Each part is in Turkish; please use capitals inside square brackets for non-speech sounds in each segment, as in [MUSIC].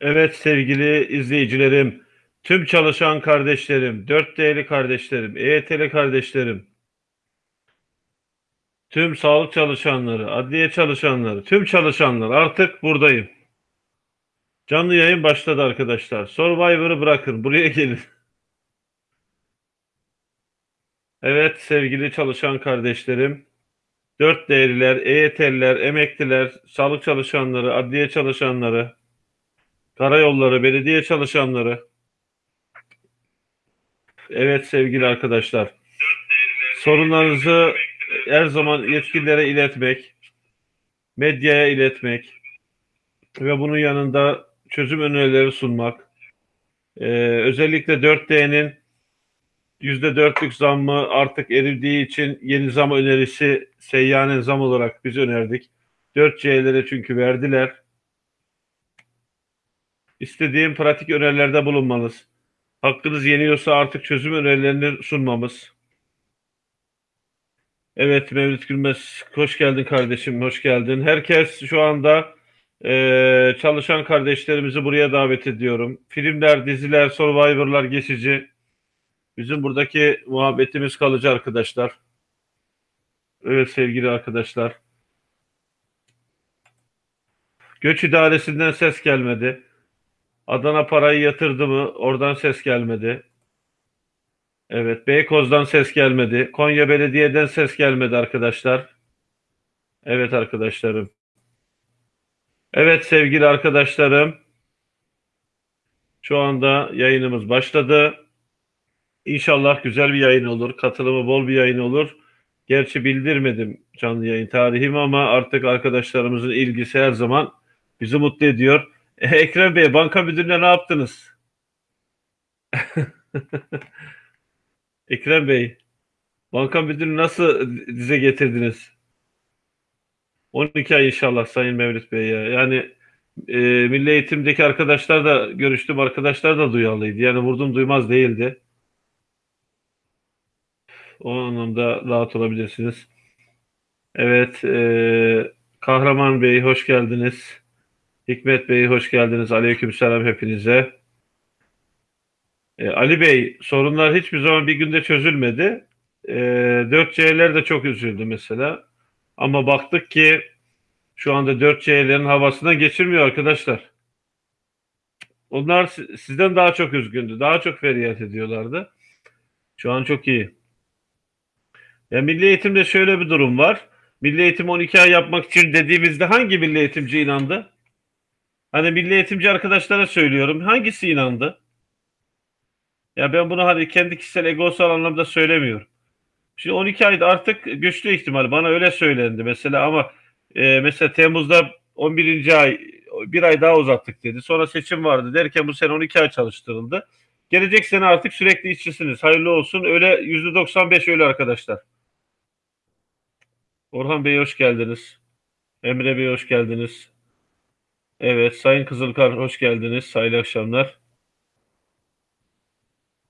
Evet sevgili izleyicilerim, tüm çalışan kardeşlerim, 4D'li kardeşlerim, EYT'li kardeşlerim, tüm sağlık çalışanları, adliye çalışanları, tüm çalışanlar artık buradayım. Canlı yayın başladı arkadaşlar. Survivor'ı bırakın, buraya gelin. Evet sevgili çalışan kardeşlerim, 4D'liler, EYT'liler, emekliler, sağlık çalışanları, adliye çalışanları, karayolları, belediye çalışanları. Evet sevgili arkadaşlar. Sorunlarınızı her zaman yetkililere iletmek, medyaya iletmek ve bunun yanında çözüm önerileri sunmak. Ee, özellikle 4D'nin %4'lük zammı artık erildiği için yeni zam önerisi seyyanen zam olarak biz önerdik. 4C'lere çünkü verdiler. İstediğim pratik önerilerde bulunmanız. Hakkınız yeniyorsa artık çözüm önerilerini sunmamız. Evet Mevlüt Gülmez, hoş geldin kardeşim, hoş geldin. Herkes şu anda e, çalışan kardeşlerimizi buraya davet ediyorum. Filmler, diziler, Survivor'lar geçici. Bizim buradaki muhabbetimiz kalıcı arkadaşlar. Evet sevgili arkadaşlar. Göç idaresinden ses gelmedi. Adana parayı yatırdı mı? Oradan ses gelmedi. Evet, Beykoz'dan ses gelmedi. Konya Belediye'den ses gelmedi arkadaşlar. Evet arkadaşlarım. Evet sevgili arkadaşlarım. Şu anda yayınımız başladı. İnşallah güzel bir yayın olur. Katılımı bol bir yayın olur. Gerçi bildirmedim canlı yayın tarihimi ama artık arkadaşlarımızın ilgisi her zaman bizi mutlu ediyor. [LAUGHS] Ekrem Bey, banka müdürüne ne yaptınız? [LAUGHS] Ekrem Bey, banka müdürünü nasıl dize getirdiniz? 12 ay inşallah Sayın Mevlüt Bey ya. Yani e, Milli Eğitim'deki arkadaşlar da görüştüm arkadaşlar da duyarlıydı. Yani vurdum duymaz değildi. O anlamda rahat olabilirsiniz. Evet, e, Kahraman Bey hoş geldiniz. Hikmet Bey hoş geldiniz. Aleykümselam hepinize. E, Ali Bey sorunlar hiçbir zaman bir günde çözülmedi. E, 4C'ler de çok üzüldü mesela. Ama baktık ki şu anda 4C'lerin havasına geçirmiyor arkadaşlar. Onlar sizden daha çok üzgündü. Daha çok feryat ediyorlardı. Şu an çok iyi. Ya milli eğitimde şöyle bir durum var. Milli eğitim 12 ay yapmak için dediğimizde hangi milli eğitimci inandı? Hani milli eğitimci arkadaşlara söylüyorum. Hangisi inandı? Ya ben bunu hani kendi kişisel egosal anlamda söylemiyorum. Şimdi 12 ayda artık güçlü ihtimal. Bana öyle söylendi mesela ama e, mesela Temmuz'da 11. ay bir ay daha uzattık dedi. Sonra seçim vardı derken bu sene 12 ay çalıştırıldı. Gelecek sene artık sürekli işçisiniz. Hayırlı olsun. Öyle %95 öyle arkadaşlar. Orhan Bey hoş geldiniz. Emre Bey hoş geldiniz. Evet, Sayın Kızılkar hoş geldiniz. Hayırlı akşamlar.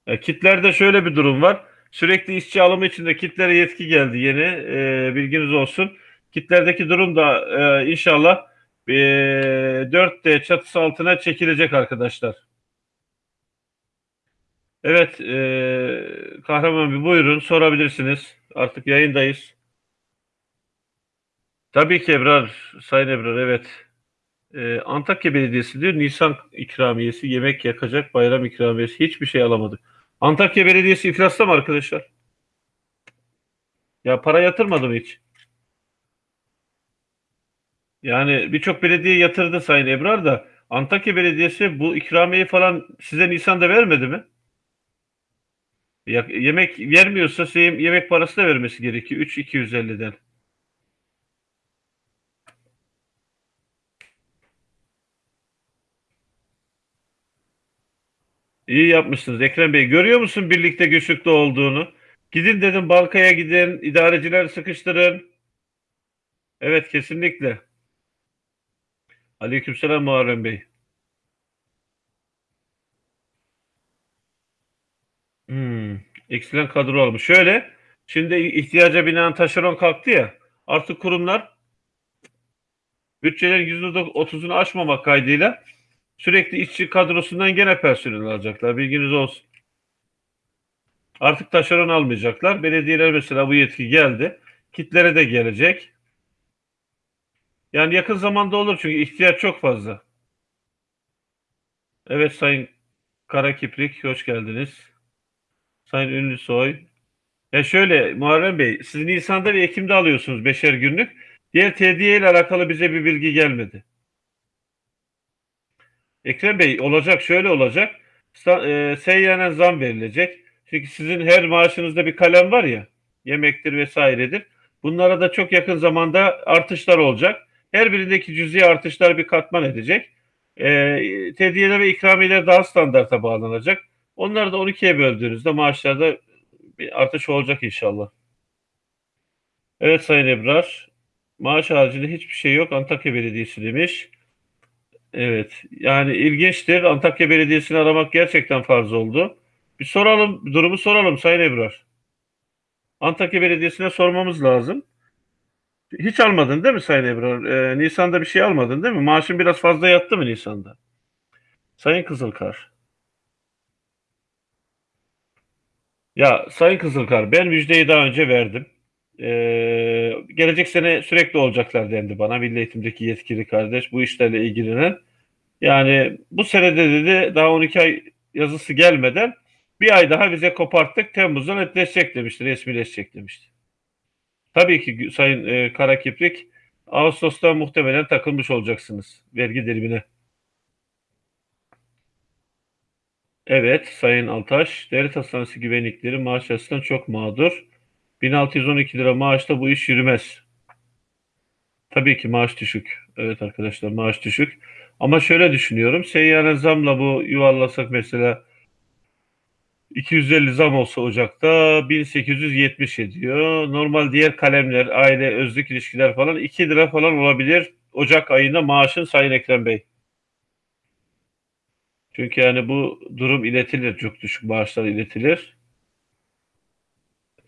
E, kitlerde şöyle bir durum var. Sürekli işçi alımı içinde kitlere yetki geldi yeni. E, bilginiz olsun. Kitlerdeki durum da e, inşallah e, 4D çatısı altına çekilecek arkadaşlar. Evet, e, Kahraman bir buyurun sorabilirsiniz. Artık yayındayız. Tabii ki Ebrar, Sayın Ebrar evet. Ee, Antakya Belediyesi diyor Nisan ikramiyesi, yemek yakacak bayram ikramiyesi hiçbir şey alamadık. Antakya Belediyesi iflasta mı arkadaşlar? Ya para yatırmadı mı hiç? Yani birçok belediye yatırdı Sayın Ebrar da Antakya Belediyesi bu ikramiyeyi falan size Nisan'da vermedi mi? Ya, yemek vermiyorsa yemek parası da vermesi gerekiyor. 3.250'den. İyi yapmışsınız Ekrem Bey. Görüyor musun birlikte güçlükte olduğunu? Gidin dedim bankaya gidin, idareciler sıkıştırın. Evet kesinlikle. Aleykümselam Muharrem Bey. Hmm, eksilen kadro almış. Şöyle, şimdi ihtiyaca binaen taşeron kalktı ya. Artık kurumlar bütçelerin %30'unu aşmamak kaydıyla Sürekli işçi kadrosundan gene personel alacaklar. Bilginiz olsun. Artık taşeron almayacaklar. Belediyeler mesela bu yetki geldi. Kitlere de gelecek. Yani yakın zamanda olur çünkü ihtiyaç çok fazla. Evet Sayın Kara Kiprik hoş geldiniz. Sayın Ünlüsoy. Ya şöyle Muharrem Bey siz Nisan'da ve Ekim'de alıyorsunuz beşer günlük. Diğer tediye ile alakalı bize bir bilgi gelmedi. Ekrem Bey olacak şöyle olacak. E, seyyanen zam verilecek. Çünkü sizin her maaşınızda bir kalem var ya yemektir vesairedir. Bunlara da çok yakın zamanda artışlar olacak. Her birindeki cüzi artışlar bir katman edecek. E, tediyeler ve ikramiyeler daha standarta bağlanacak. Onları da 12'ye böldüğünüzde maaşlarda bir artış olacak inşallah. Evet Sayın Ebrar. Maaş haricinde hiçbir şey yok. Antakya Belediyesi demiş. Evet. Yani ilginçtir. Antakya Belediyesi'ni aramak gerçekten farz oldu. Bir soralım, durumu soralım Sayın Ebrar. Antakya Belediyesi'ne sormamız lazım. Hiç almadın değil mi Sayın Ebrar? Ee, Nisan'da bir şey almadın değil mi? Maaşın biraz fazla yattı mı Nisan'da? Sayın Kızılkar. Ya Sayın Kızılkar ben müjdeyi daha önce verdim. Ee, gelecek sene sürekli olacaklar dendi bana. Milli Eğitim'deki yetkili kardeş bu işlerle ilgilenen. Yani bu senede dedi daha 12 ay yazısı gelmeden bir ay daha bize koparttık. Temmuz'da netleşecek demişti. Resmileşecek demişti. Tabii ki Sayın e, Kara Kiprik Ağustos'ta muhtemelen takılmış olacaksınız vergi dilimine. Evet Sayın Altaş, devlet hastanesi güvenlikleri maaş açısından çok mağdur. 1612 lira maaşla bu iş yürümez. Tabii ki maaş düşük. Evet arkadaşlar maaş düşük. Ama şöyle düşünüyorum. Seyyare zamla bu yuvarlasak mesela 250 zam olsa Ocak'ta 1870 ediyor. Normal diğer kalemler, aile, özlük ilişkiler falan 2 lira falan olabilir. Ocak ayında maaşın Sayın Ekrem Bey. Çünkü yani bu durum iletilir. Çok düşük maaşlar iletilir.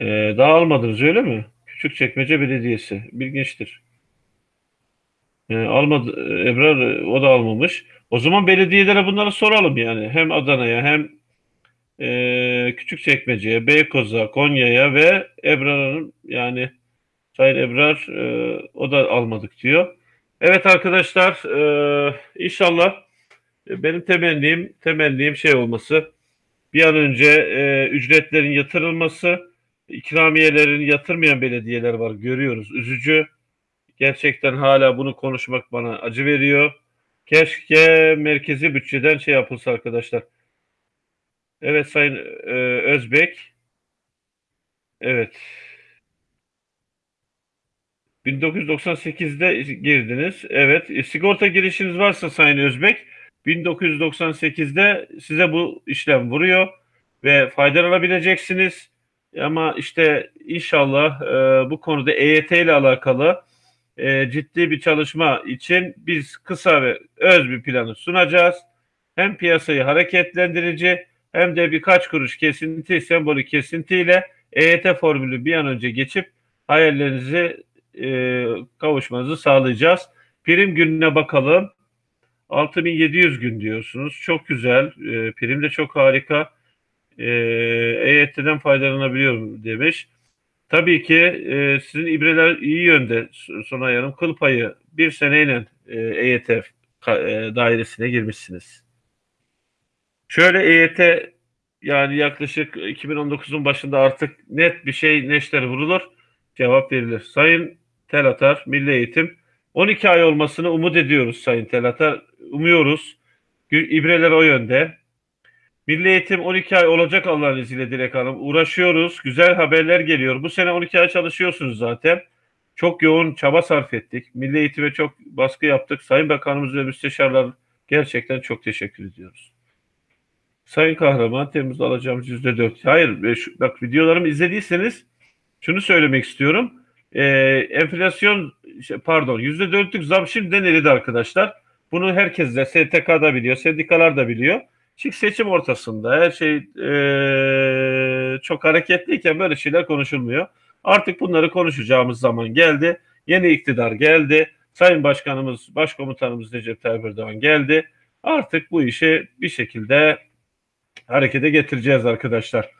Ee, daha almadınız öyle mi? Küçükçekmece Belediyesi. Bilginçtir. Ee, almadı, Ebrar o da almamış. O zaman belediyelere bunları soralım yani. Hem Adana'ya hem e, Küçükçekmece'ye, Beykoz'a, Konya'ya ve Ebrar'ın yani Sayın Ebrar e, o da almadık diyor. Evet arkadaşlar e, inşallah benim temennim temennim şey olması bir an önce e, ücretlerin yatırılması ikramiyelerin yatırmayan belediyeler var görüyoruz üzücü gerçekten hala bunu konuşmak bana acı veriyor keşke merkezi bütçeden şey yapılsa arkadaşlar evet Sayın e, Özbek evet 1998'de girdiniz. Evet. E, sigorta girişiniz varsa Sayın Özbek 1998'de size bu işlem vuruyor ve faydalanabileceksiniz. Ama işte inşallah e, bu konuda EYT ile alakalı e, ciddi bir çalışma için biz kısa ve öz bir planı sunacağız. Hem piyasayı hareketlendirici hem de birkaç kuruş kesinti, sembolik kesintiyle EYT formülü bir an önce geçip hayallerinizi e, kavuşmanızı sağlayacağız. Prim gününe bakalım. 6700 gün diyorsunuz. Çok güzel. E, prim de çok harika. E, EYT'den faydalanabiliyorum demiş. Tabii ki e, sizin ibreler iyi yönde Sonay Hanım. Kıl payı bir seneyle e, EYT e, dairesine girmişsiniz. Şöyle EYT yani yaklaşık 2019'un başında artık net bir şey neşter vurulur. Cevap verilir. Sayın Telatar, Milli Eğitim 12 ay olmasını umut ediyoruz Sayın Telatar. Umuyoruz. İbreler o yönde. Milli Eğitim 12 ay olacak Allah'ın izniyle Dilek Hanım. Uğraşıyoruz. Güzel haberler geliyor. Bu sene 12 ay çalışıyorsunuz zaten. Çok yoğun çaba sarf ettik. Milli Eğitim'e çok baskı yaptık. Sayın Bakanımız ve müsteşarlar gerçekten çok teşekkür ediyoruz. Sayın Kahraman Temmuz'da alacağımız %4. Hayır, bak videolarımı izlediyseniz şunu söylemek istiyorum. Ee, enflasyon pardon %4'lük zam şimdiden eridi arkadaşlar. Bunu herkes de STK da biliyor, sendikalar da biliyor. Çünkü seçim ortasında her şey e, çok hareketliyken böyle şeyler konuşulmuyor. Artık bunları konuşacağımız zaman geldi. Yeni iktidar geldi. Sayın Başkanımız, Başkomutanımız Recep Tayyip Erdoğan geldi. Artık bu işi bir şekilde harekete getireceğiz arkadaşlar.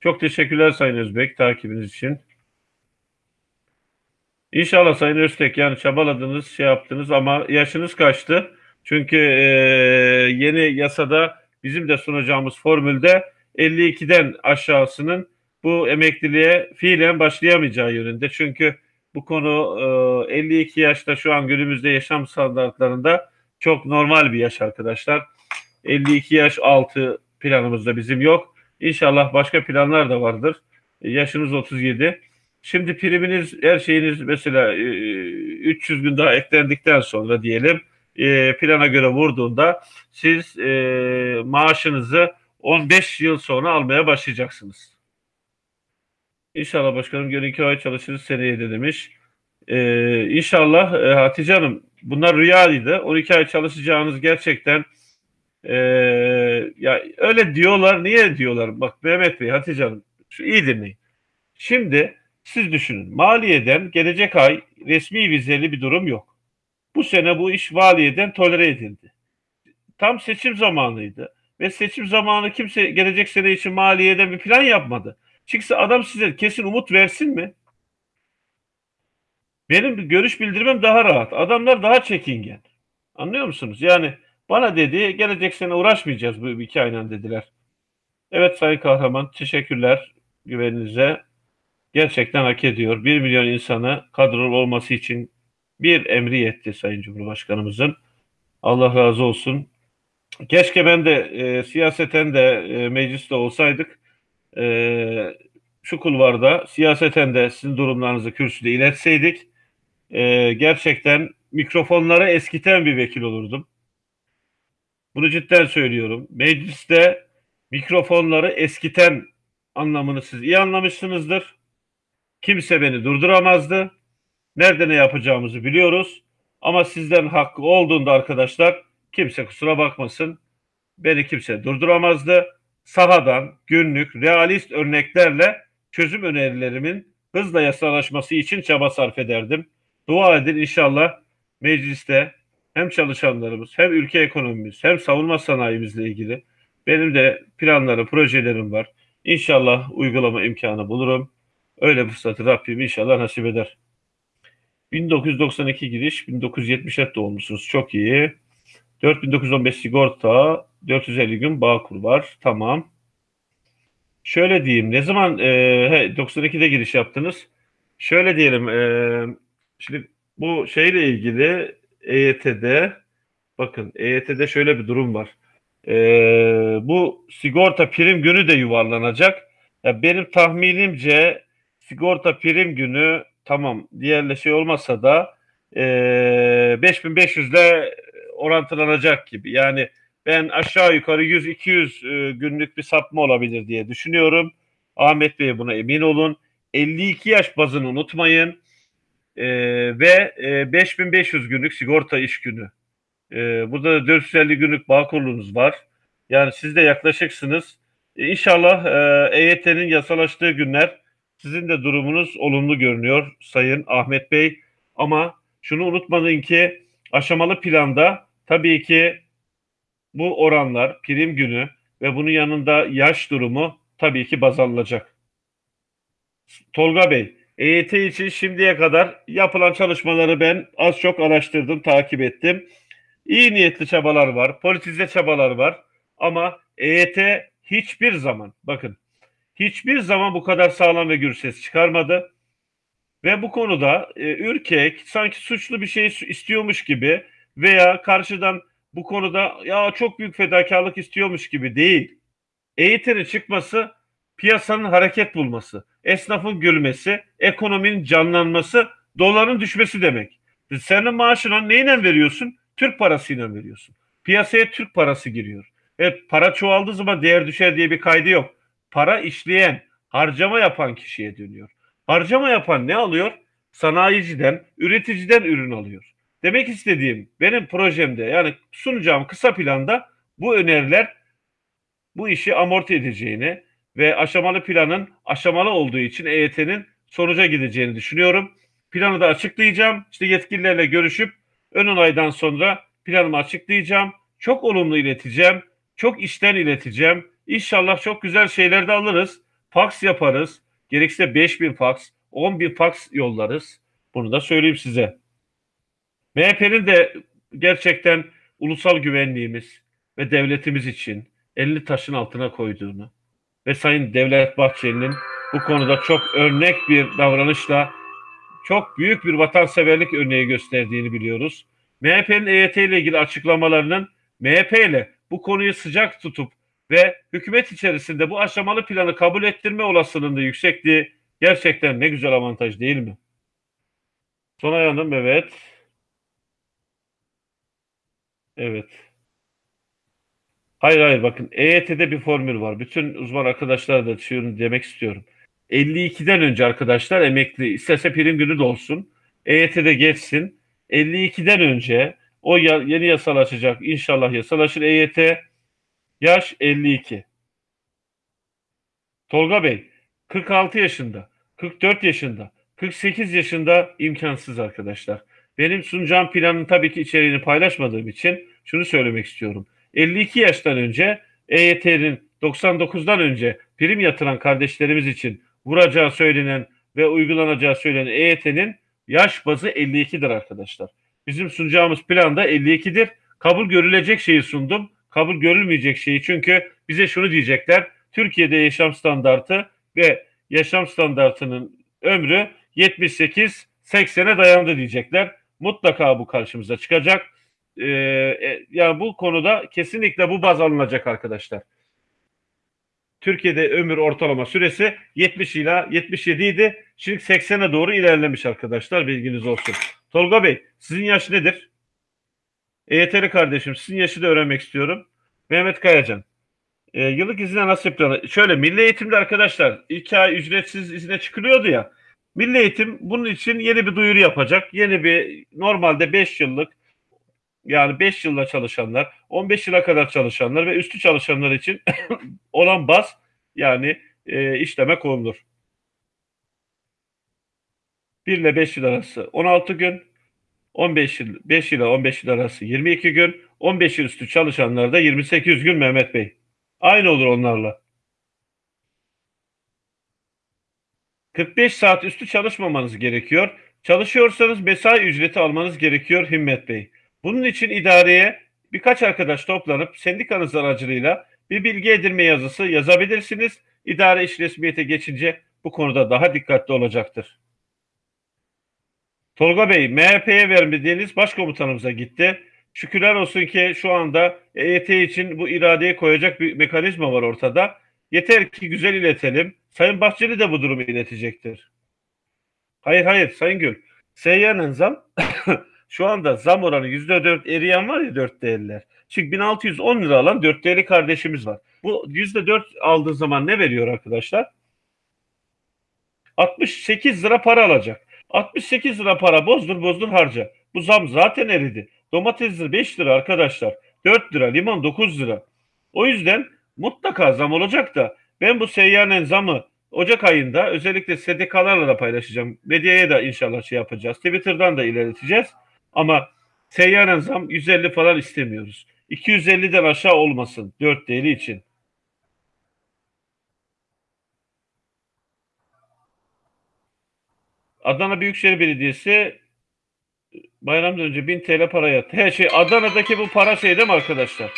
Çok teşekkürler Sayın Özbek takibiniz için. İnşallah Sayın Öztek yani çabaladınız, şey yaptınız ama yaşınız kaçtı? Çünkü e, yeni yasada bizim de sunacağımız formülde 52'den aşağısının bu emekliliğe fiilen başlayamayacağı yönünde. Çünkü bu konu e, 52 yaşta şu an günümüzde yaşam standartlarında çok normal bir yaş arkadaşlar. 52 yaş altı planımızda bizim yok. İnşallah başka planlar da vardır. E, yaşınız 37. Şimdi priminiz her şeyiniz mesela 300 e, gün daha eklendikten sonra diyelim e, plana göre vurduğunda siz maaşınızı 15 yıl sonra almaya başlayacaksınız. İnşallah başkanım gönül iki ay çalışırız seneye de demiş. Ee, inşallah e, Hatice Hanım bunlar rüyaydı. 12 ay çalışacağınız gerçekten e, ya öyle diyorlar. Niye diyorlar? Bak Mehmet Bey, Hatice Hanım şu iyi dinleyin. Şimdi siz düşünün. Maliyeden gelecek ay resmi vizeli bir durum yok. Bu sene bu iş valiyeden tolere edildi. Tam seçim zamanıydı. Ve seçim zamanı kimse gelecek sene için maliyeden bir plan yapmadı. Çıksa adam size kesin umut versin mi? Benim görüş bildirmem daha rahat. Adamlar daha çekingen. Anlıyor musunuz? Yani bana dedi gelecek sene uğraşmayacağız bu iki aynen dediler. Evet Sayın Kahraman teşekkürler güveninize. Gerçekten hak ediyor. Bir milyon insanı kadrolu olması için bir emri yetti Sayın Cumhurbaşkanımızın. Allah razı olsun. Keşke ben de e, siyaseten de e, mecliste olsaydık. E, şu kulvarda siyaseten de sizin durumlarınızı kürsüde iletseydik e, gerçekten mikrofonları eskiten bir vekil olurdum. Bunu cidden söylüyorum. Mecliste mikrofonları eskiten anlamını siz iyi anlamışsınızdır. Kimse beni durduramazdı. Nerede ne yapacağımızı biliyoruz. Ama sizden hakkı olduğunda arkadaşlar kimse kusura bakmasın. Beni kimse durduramazdı. Sahadan günlük realist örneklerle çözüm önerilerimin hızla yasalaşması için çaba sarf ederdim. Dua edin inşallah mecliste hem çalışanlarımız hem ülke ekonomimiz hem savunma sanayimizle ilgili benim de planlarım, projelerim var. İnşallah uygulama imkanı bulurum. Öyle fırsatı Rabbim inşallah nasip eder. 1992 giriş, 1970'e doğmuşsunuz. Çok iyi. 4915 sigorta, 450 gün Bağkur var. Tamam. Şöyle diyeyim. Ne zaman e, he, 92'de giriş yaptınız? Şöyle diyelim. E, Şimdi bu şeyle ilgili EYT'de bakın EYT'de şöyle bir durum var. Ee, bu sigorta prim günü de yuvarlanacak. Ya benim tahminimce sigorta prim günü tamam diğerle şey olmasa da e, 5500 ile orantılanacak gibi. Yani ben aşağı yukarı 100-200 e, günlük bir sapma olabilir diye düşünüyorum. Ahmet Bey buna emin olun. 52 yaş bazını unutmayın e, ve e, 5500 günlük sigorta iş günü. E, burada da 450 günlük bağ kurulunuz var. Yani siz de yaklaşıksınız. E, inşallah e, EYT'nin yasalaştığı günler sizin de durumunuz olumlu görünüyor Sayın Ahmet Bey. Ama şunu unutmayın ki aşamalı planda tabii ki bu oranlar prim günü ve bunun yanında yaş durumu tabii ki baz alınacak. Tolga Bey, EYT için şimdiye kadar yapılan çalışmaları ben az çok araştırdım, takip ettim. İyi niyetli çabalar var, politize çabalar var ama EYT hiçbir zaman, bakın hiçbir zaman bu kadar sağlam ve gür ses çıkarmadı. Ve bu konuda e, ürkek, sanki suçlu bir şey istiyormuş gibi veya karşıdan bu konuda ya çok büyük fedakarlık istiyormuş gibi değil. EYT'nin çıkması piyasanın hareket bulması, esnafın gülmesi, ekonominin canlanması, doların düşmesi demek. Senin maaşına neyle veriyorsun? Türk parasıyla veriyorsun. Piyasaya Türk parası giriyor. Evet para çoğaldığı zaman değer düşer diye bir kaydı yok. Para işleyen, harcama yapan kişiye dönüyor. Harcama yapan ne alıyor? Sanayiciden, üreticiden ürün alıyor. Demek istediğim benim projemde yani sunacağım kısa planda bu öneriler bu işi amorti edeceğini, ve aşamalı planın aşamalı olduğu için EYT'nin sonuca gideceğini düşünüyorum. Planı da açıklayacağım. İşte yetkililerle görüşüp ön onaydan sonra planımı açıklayacağım. Çok olumlu ileteceğim. Çok işten ileteceğim. İnşallah çok güzel şeyler de alırız. Fax yaparız. Gerekirse 5000 fax, 10.000 fax yollarız. Bunu da söyleyeyim size. MHP'nin de gerçekten ulusal güvenliğimiz ve devletimiz için elini taşın altına koyduğunu ve Sayın Devlet Bahçeli'nin bu konuda çok örnek bir davranışla çok büyük bir vatanseverlik örneği gösterdiğini biliyoruz. MHP'nin EYT ile ilgili açıklamalarının MHP ile bu konuyu sıcak tutup ve hükümet içerisinde bu aşamalı planı kabul ettirme olasılığında yüksekliği gerçekten ne güzel avantaj değil mi? Sonay Hanım evet. Evet. Hayır hayır bakın EYT'de bir formül var. Bütün uzman arkadaşlar da şunu demek istiyorum. 52'den önce arkadaşlar emekli istese prim günü de olsun. EYT'de geçsin. 52'den önce o yeni yasal açacak. İnşallah yasalaşır EYT. Yaş 52. Tolga Bey 46 yaşında, 44 yaşında, 48 yaşında imkansız arkadaşlar. Benim sunacağım planın tabii ki içeriğini paylaşmadığım için şunu söylemek istiyorum. 52 yaştan önce EYT'nin 99'dan önce prim yatıran kardeşlerimiz için vuracağı söylenen ve uygulanacağı söylenen EYT'nin yaş bazı 52'dir arkadaşlar. Bizim sunacağımız plan da 52'dir. Kabul görülecek şeyi sundum. Kabul görülmeyecek şeyi çünkü bize şunu diyecekler. Türkiye'de yaşam standartı ve yaşam standartının ömrü 78-80'e dayandı diyecekler. Mutlaka bu karşımıza çıkacak. Ee, e, yani bu konuda kesinlikle bu baz alınacak arkadaşlar. Türkiye'de ömür ortalama süresi 70 ila 77 idi. Şimdi 80'e doğru ilerlemiş arkadaşlar. Bilginiz olsun. Tolga Bey sizin yaş nedir? EYT'li kardeşim sizin yaşı da öğrenmek istiyorum. Mehmet Kayacan. E, yıllık izine nasıl planı? Şöyle milli eğitimde arkadaşlar iki ay ücretsiz izine çıkılıyordu ya. Milli eğitim bunun için yeni bir duyuru yapacak. Yeni bir normalde 5 yıllık yani 5 yılda çalışanlar, 15 yıla kadar çalışanlar ve üstü çalışanlar için [COUGHS] olan baz yani e, işleme konulur. 1 ile 5 yıl arası 16 gün, 15 yıl 5 ile 15 yıl arası 22 gün, 15 yıl üstü çalışanlarda 28 gün Mehmet Bey. Aynı olur onlarla. 45 saat üstü çalışmamanız gerekiyor. Çalışıyorsanız mesai ücreti almanız gerekiyor Himmet Bey. Bunun için idareye birkaç arkadaş toplanıp sendikanız aracılığıyla bir bilgi edinme yazısı yazabilirsiniz. İdare iş resmiyete geçince bu konuda daha dikkatli olacaktır. Tolga Bey, MHP'ye vermediğiniz başkomutanımıza gitti. Şükürler olsun ki şu anda EYT için bu iradeyi koyacak bir mekanizma var ortada. Yeter ki güzel iletelim. Sayın Bahçeli de bu durumu iletecektir. Hayır hayır Sayın Gül. Seyyanın zam [COUGHS] şu anda zam oranı %4 eriyen var ya 4 değerler. Şimdi 1610 lira alan 4 değerli kardeşimiz var. Bu %4 aldığı zaman ne veriyor arkadaşlar? 68 lira para alacak. 68 lira para bozdur bozdur harca. Bu zam zaten eridi. Domates 5 lira arkadaşlar. 4 lira, limon 9 lira. O yüzden mutlaka zam olacak da ben bu seyyanen zamı Ocak ayında özellikle SDK'larla da paylaşacağım. Medyaya da inşallah şey yapacağız. Twitter'dan da ilerleteceğiz. Ama seyyanen zam 150 falan istemiyoruz. 250'den aşağı olmasın 4 değeri için. Adana Büyükşehir Belediyesi bayramdan önce 1000 TL para yattı. Her şey Adana'daki bu para şey değil mi arkadaşlar?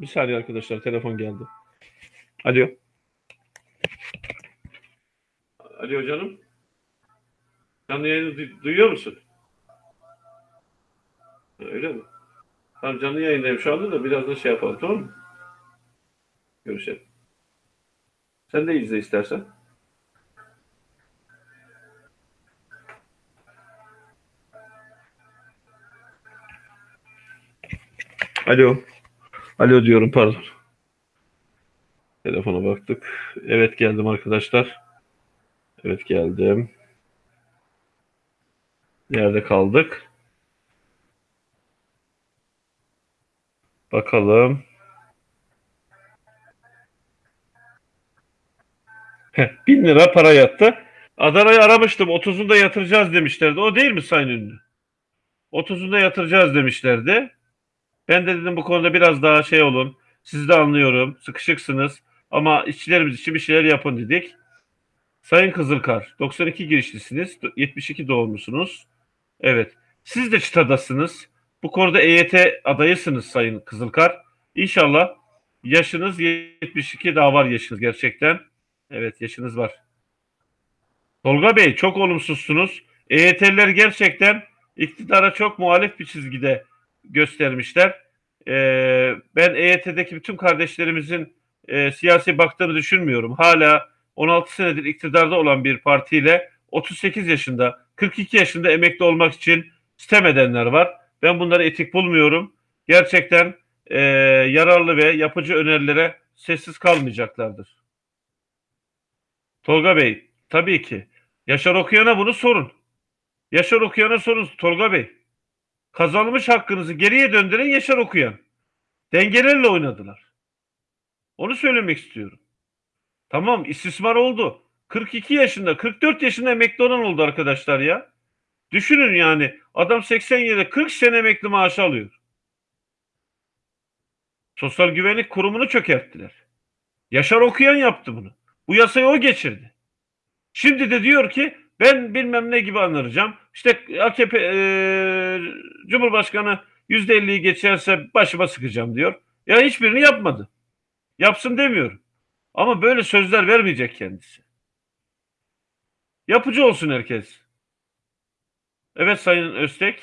Bir saniye arkadaşlar telefon geldi. Alo. Alo canım. Canlı yayını du- duyuyor musun? Öyle mi? Tamam canlı yayındayım şu anda da biraz da şey yapalım tamam mı? Görüşelim. Sen de izle istersen. Alo. Alo diyorum pardon. Telefona baktık. Evet geldim arkadaşlar. Evet geldim. Nerede kaldık? Bakalım. Heh, bin lira para yattı. Adana'yı aramıştım. 30'unu da yatıracağız demişlerdi. O değil mi Sayın Ünlü? 30'unda yatıracağız demişlerdi. Ben de dedim bu konuda biraz daha şey olun. Siz de anlıyorum. Sıkışıksınız. Ama işçilerimiz için bir şeyler yapın dedik. Sayın Kızılkar, 92 girişlisiniz. 72 doğumlusunuz. Evet. Siz de çıtadasınız. Bu konuda EYT adayısınız Sayın Kızılkar. İnşallah yaşınız 72 daha var yaşınız gerçekten. Evet yaşınız var. Tolga Bey çok olumsuzsunuz. EYT'liler gerçekten iktidara çok muhalif bir çizgide göstermişler. Ee, ben EYT'deki bütün kardeşlerimizin e, siyasi baktığını düşünmüyorum. Hala 16 senedir iktidarda olan bir partiyle 38 yaşında, 42 yaşında emekli olmak için sitem edenler var. Ben bunları etik bulmuyorum. Gerçekten e, yararlı ve yapıcı önerilere sessiz kalmayacaklardır. Tolga Bey, tabii ki. Yaşar Okuyan'a bunu sorun. Yaşar Okuyan'a sorun Tolga Bey. Kazanılmış hakkınızı geriye döndüren Yaşar Okuyan. Dengelerle oynadılar. Onu söylemek istiyorum. Tamam istismar oldu. 42 yaşında, 44 yaşında emekli olan oldu arkadaşlar ya. Düşünün yani adam 87'de 40 sene emekli maaşı alıyor. Sosyal Güvenlik Kurumu'nu çökerttiler. Yaşar Okuyan yaptı bunu. Bu yasayı o geçirdi. Şimdi de diyor ki ben bilmem ne gibi anıracağım. İşte AKP e, Cumhurbaşkanı %50'yi geçerse başıma sıkacağım diyor. Ya hiçbirini yapmadı. Yapsın demiyorum. Ama böyle sözler vermeyecek kendisi. Yapıcı olsun herkes. Evet Sayın Öztek.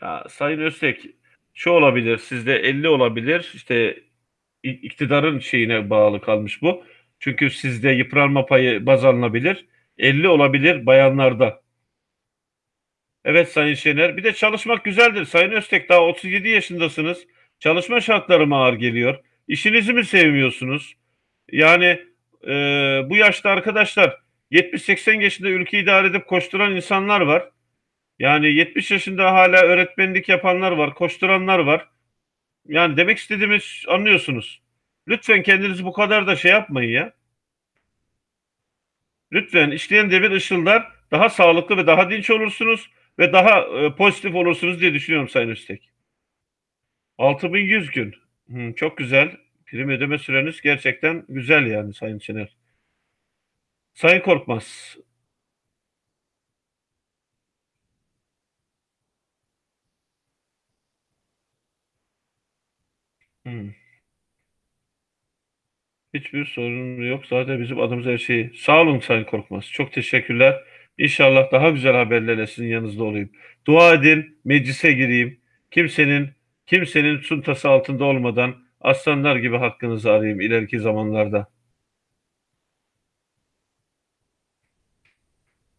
Ya Sayın Öztek şu olabilir sizde 50 olabilir işte iktidarın şeyine bağlı kalmış bu. Çünkü sizde yıpranma payı baz alınabilir. 50 olabilir bayanlarda. Evet Sayın Şener. Bir de çalışmak güzeldir. Sayın Öztek daha 37 yaşındasınız. Çalışma şartları mı ağır geliyor? İşinizi mi sevmiyorsunuz? Yani e, bu yaşta arkadaşlar 70-80 yaşında ülke idare edip koşturan insanlar var. Yani 70 yaşında hala öğretmenlik yapanlar var, koşturanlar var. Yani demek istediğimiz anlıyorsunuz. Lütfen kendinizi bu kadar da şey yapmayın ya. Lütfen işleyen devir ışıldar daha sağlıklı ve daha dinç olursunuz ve daha e, pozitif olursunuz diye düşünüyorum Sayın Üstek. 6100 gün. Hı, çok güzel. Prim ödeme süreniz gerçekten güzel yani Sayın Çener. Sayın Korkmaz. Hmm. Hiçbir sorun yok. Zaten bizim adımız her şey. Sağ olun Sayın Korkmaz. Çok teşekkürler. İnşallah daha güzel haberlerle sizin yanınızda olayım. Dua edin, meclise gireyim. Kimsenin kimsenin suntası altında olmadan aslanlar gibi hakkınızı arayayım ileriki zamanlarda.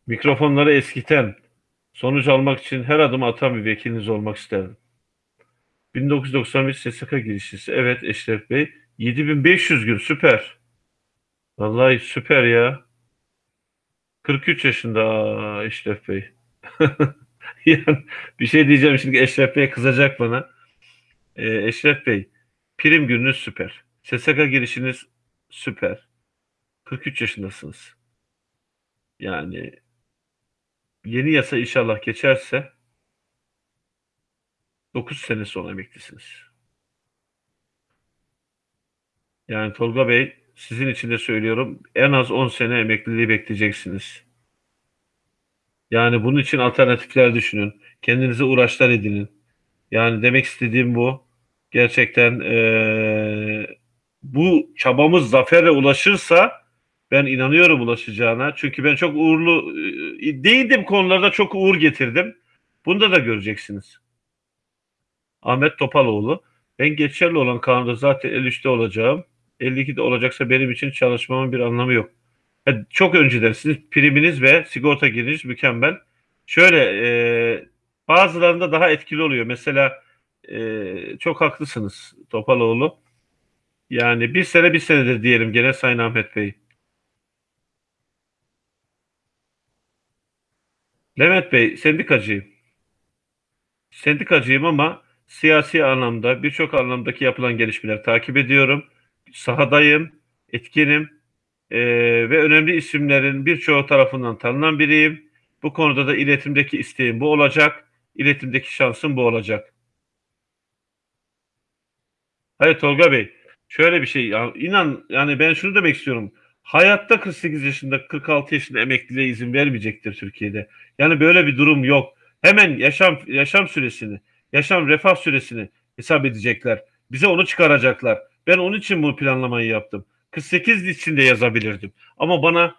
Mikrofonları eskiten, sonuç almak için her adım atan bir vekiliniz olmak isterdim. 1991 SSK girişisi. Evet Eşref Bey. 7500 gün süper. Vallahi süper ya. 43 yaşında Eşref Bey. [LAUGHS] yani bir şey diyeceğim şimdi Eşref Bey kızacak bana. Ee, Eşref Bey prim gününüz süper. SSK girişiniz süper. 43 yaşındasınız. Yani yeni yasa inşallah geçerse 9 sene sonra emeklisiniz. Yani Tolga Bey sizin için de söylüyorum en az 10 sene emekliliği bekleyeceksiniz. Yani bunun için alternatifler düşünün. Kendinize uğraşlar edinin. Yani demek istediğim bu. Gerçekten ee, bu çabamız zaferle ulaşırsa ben inanıyorum ulaşacağına. Çünkü ben çok uğurlu e, değildim konularda çok uğur getirdim. Bunda da göreceksiniz. Ahmet Topaloğlu. Ben geçerli olan kanunda zaten 53'te olacağım. 52'de olacaksa benim için çalışmamın bir anlamı yok. Yani çok önceden sizin priminiz ve sigorta girişiniz mükemmel. Şöyle e, bazılarında daha etkili oluyor. Mesela e, çok haklısınız Topaloğlu. Yani bir sene bir senedir diyelim gene Sayın Ahmet Bey. Levent Bey sendikacıyım. Sendikacıyım ama siyasi anlamda birçok anlamdaki yapılan gelişmeler takip ediyorum. Sahadayım, etkinim e, ve önemli isimlerin birçoğu tarafından tanınan biriyim. Bu konuda da iletimdeki isteğim bu olacak. İletimdeki şansım bu olacak. Hayır Tolga Bey, şöyle bir şey ya inan yani ben şunu demek istiyorum. Hayatta 48 yaşında 46 yaşında emekliliğe izin vermeyecektir Türkiye'de. Yani böyle bir durum yok. Hemen yaşam yaşam süresini, yaşam refah süresini hesap edecekler. Bize onu çıkaracaklar. Ben onun için bu planlamayı yaptım. 48 içinde yazabilirdim. Ama bana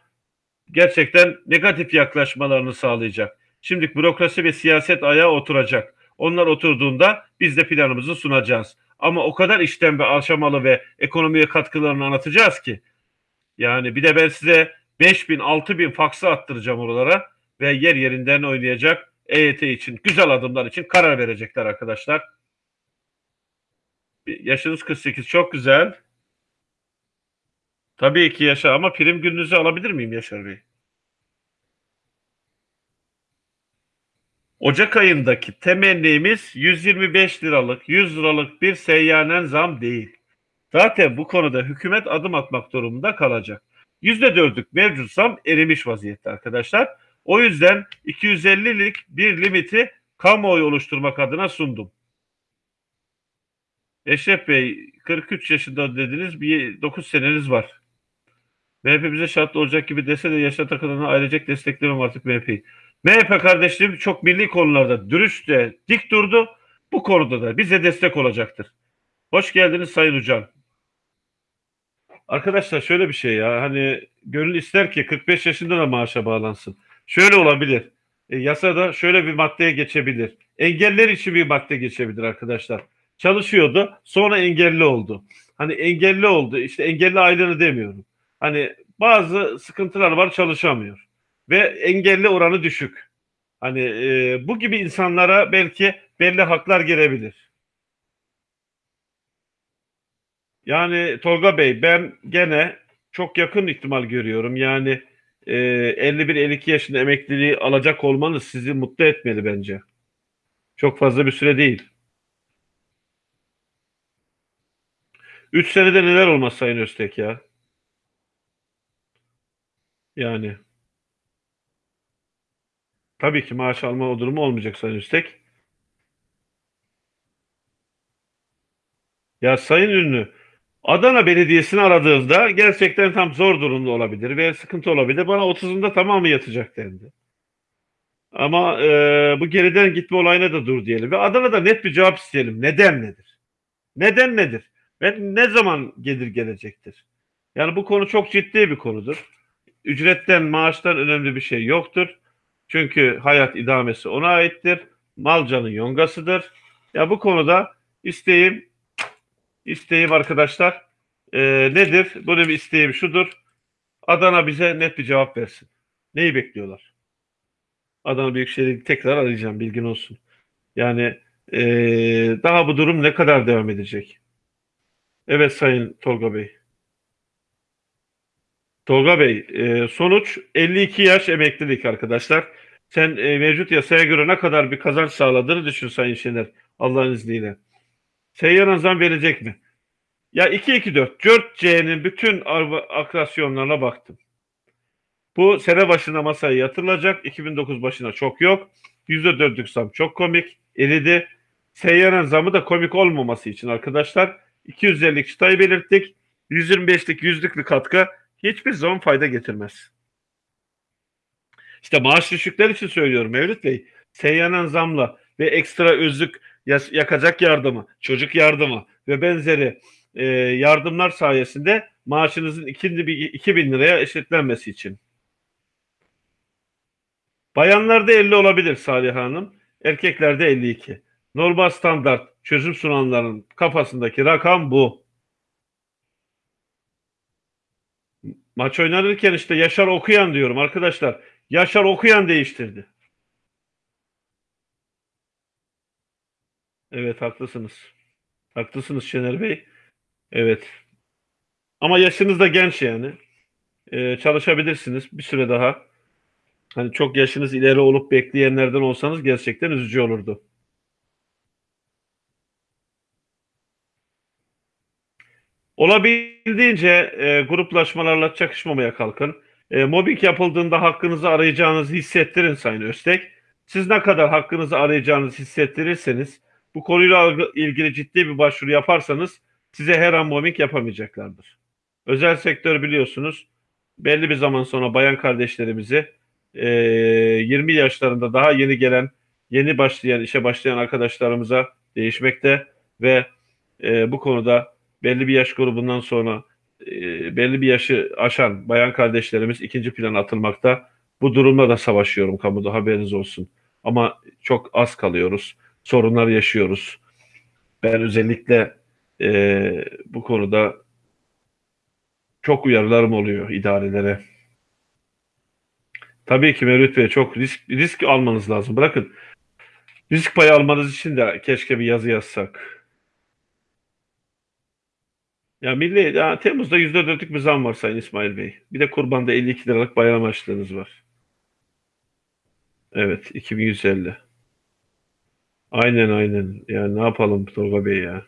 gerçekten negatif yaklaşmalarını sağlayacak. Şimdi bürokrasi ve siyaset ayağa oturacak. Onlar oturduğunda biz de planımızı sunacağız. Ama o kadar işten ve aşamalı ve ekonomiye katkılarını anlatacağız ki. Yani bir de ben size 5 bin, 6 bin faksı attıracağım oralara ve yer yerinden oynayacak EYT için, güzel adımlar için karar verecekler arkadaşlar. Yaşınız 48 çok güzel. Tabii ki yaşa ama prim gününüzü alabilir miyim Yaşar Bey? Ocak ayındaki temennimiz 125 liralık, 100 liralık bir seyyanen zam değil. Zaten bu konuda hükümet adım atmak durumunda kalacak. %4'lük mevcut zam erimiş vaziyette arkadaşlar. O yüzden 250'lik bir limiti kamuoyu oluşturmak adına sundum. Eşref Bey 43 yaşında dediniz bir 9 seneniz var. MHP bize şartlı olacak gibi dese de yaşa takılana ailecek desteklemem artık MHP'yi. MHP kardeşlerim çok milli konularda dürüst de dik durdu. Bu konuda da bize destek olacaktır. Hoş geldiniz Sayın Ucan. Arkadaşlar şöyle bir şey ya hani gönül ister ki 45 yaşında da maaşa bağlansın. Şöyle olabilir. E, yasada şöyle bir maddeye geçebilir. Engeller için bir madde geçebilir arkadaşlar. Çalışıyordu sonra engelli oldu. Hani engelli oldu işte engelli aylığını demiyorum. Hani bazı sıkıntılar var çalışamıyor. Ve engelli oranı düşük. Hani e, bu gibi insanlara belki belli haklar gelebilir. Yani Tolga Bey ben gene çok yakın ihtimal görüyorum. Yani e, 51-52 yaşında emekliliği alacak olmanız sizi mutlu etmeli bence. Çok fazla bir süre değil. 3 senede neler olmaz Sayın Öztek ya. Yani tabii ki maaş alma o durumu olmayacak Sayın Öztek. Ya Sayın Ünlü Adana Belediyesi'ni aradığımda gerçekten tam zor durumda olabilir ve sıkıntı olabilir. Bana 30'unda tamamı yatacak dendi. Ama e, bu geriden gitme olayına da dur diyelim. Ve Adana'da net bir cevap isteyelim. Neden nedir? Neden nedir? Ve ne zaman gelir gelecektir? Yani bu konu çok ciddi bir konudur. Ücretten, maaştan önemli bir şey yoktur. Çünkü hayat idamesi ona aittir. Malcanın yongasıdır. Ya bu konuda isteğim İsteğim arkadaşlar e, nedir? Bir isteğim şudur. Adana bize net bir cevap versin. Neyi bekliyorlar? Adana Büyükşehir'i tekrar arayacağım bilgin olsun. Yani e, daha bu durum ne kadar devam edecek? Evet Sayın Tolga Bey. Tolga Bey, e, sonuç 52 yaş emeklilik arkadaşlar. Sen e, mevcut yasaya göre ne kadar bir kazanç sağladığını düşün Sayın Şener Allah'ın izniyle. Seyyar zam verecek mi? Ya 2-2-4. 4C'nin bütün akrasyonlarına baktım. Bu sene başına masaya yatırılacak. 2009 başına çok yok. %4'lük zam çok komik. Eridi. Seyyanen zamı da komik olmaması için arkadaşlar 250'lik çıtayı belirttik. 125'lik yüzlük bir katkı hiçbir zaman fayda getirmez. İşte maaş düşükler için söylüyorum Mevlüt Bey. Seyyanen zamla ve ekstra özlük yakacak yardımı, çocuk yardımı ve benzeri e, yardımlar sayesinde maaşınızın 2000 liraya eşitlenmesi için. Bayanlarda 50 olabilir Salih Hanım, erkeklerde 52. Normal standart çözüm sunanların kafasındaki rakam bu. Maç oynanırken işte Yaşar Okuyan diyorum arkadaşlar. Yaşar Okuyan değiştirdi. Evet haklısınız. Haklısınız Şener Bey. Evet. Ama yaşınız da genç yani. Ee, çalışabilirsiniz bir süre daha. Hani çok yaşınız ileri olup bekleyenlerden olsanız gerçekten üzücü olurdu. Olabildiğince e, gruplaşmalarla çakışmamaya kalkın. E, mobbing yapıldığında hakkınızı arayacağınızı hissettirin Sayın Öztek. Siz ne kadar hakkınızı arayacağınızı hissettirirseniz, bu konuyla ilgili ciddi bir başvuru yaparsanız size her an mobbing yapamayacaklardır. Özel sektör biliyorsunuz belli bir zaman sonra bayan kardeşlerimizi e, 20 yaşlarında daha yeni gelen, yeni başlayan, işe başlayan arkadaşlarımıza değişmekte ve e, bu konuda belli bir yaş grubundan sonra e, belli bir yaşı aşan bayan kardeşlerimiz ikinci plana atılmakta. Bu durumla da savaşıyorum kamuda haberiniz olsun. Ama çok az kalıyoruz. Sorunlar yaşıyoruz. Ben özellikle e, bu konuda çok uyarılarım oluyor idarelere. Tabii ki Mevlüt Bey çok risk risk almanız lazım. Bırakın risk payı almanız için de keşke bir yazı yazsak. Ya milli ya Temmuz'da %4'lük bir zam var Sayın İsmail Bey. Bir de kurbanda 52 liralık bayram harçlığınız var. Evet 2150. Aynen aynen. Yani ne yapalım Tolga Bey ya.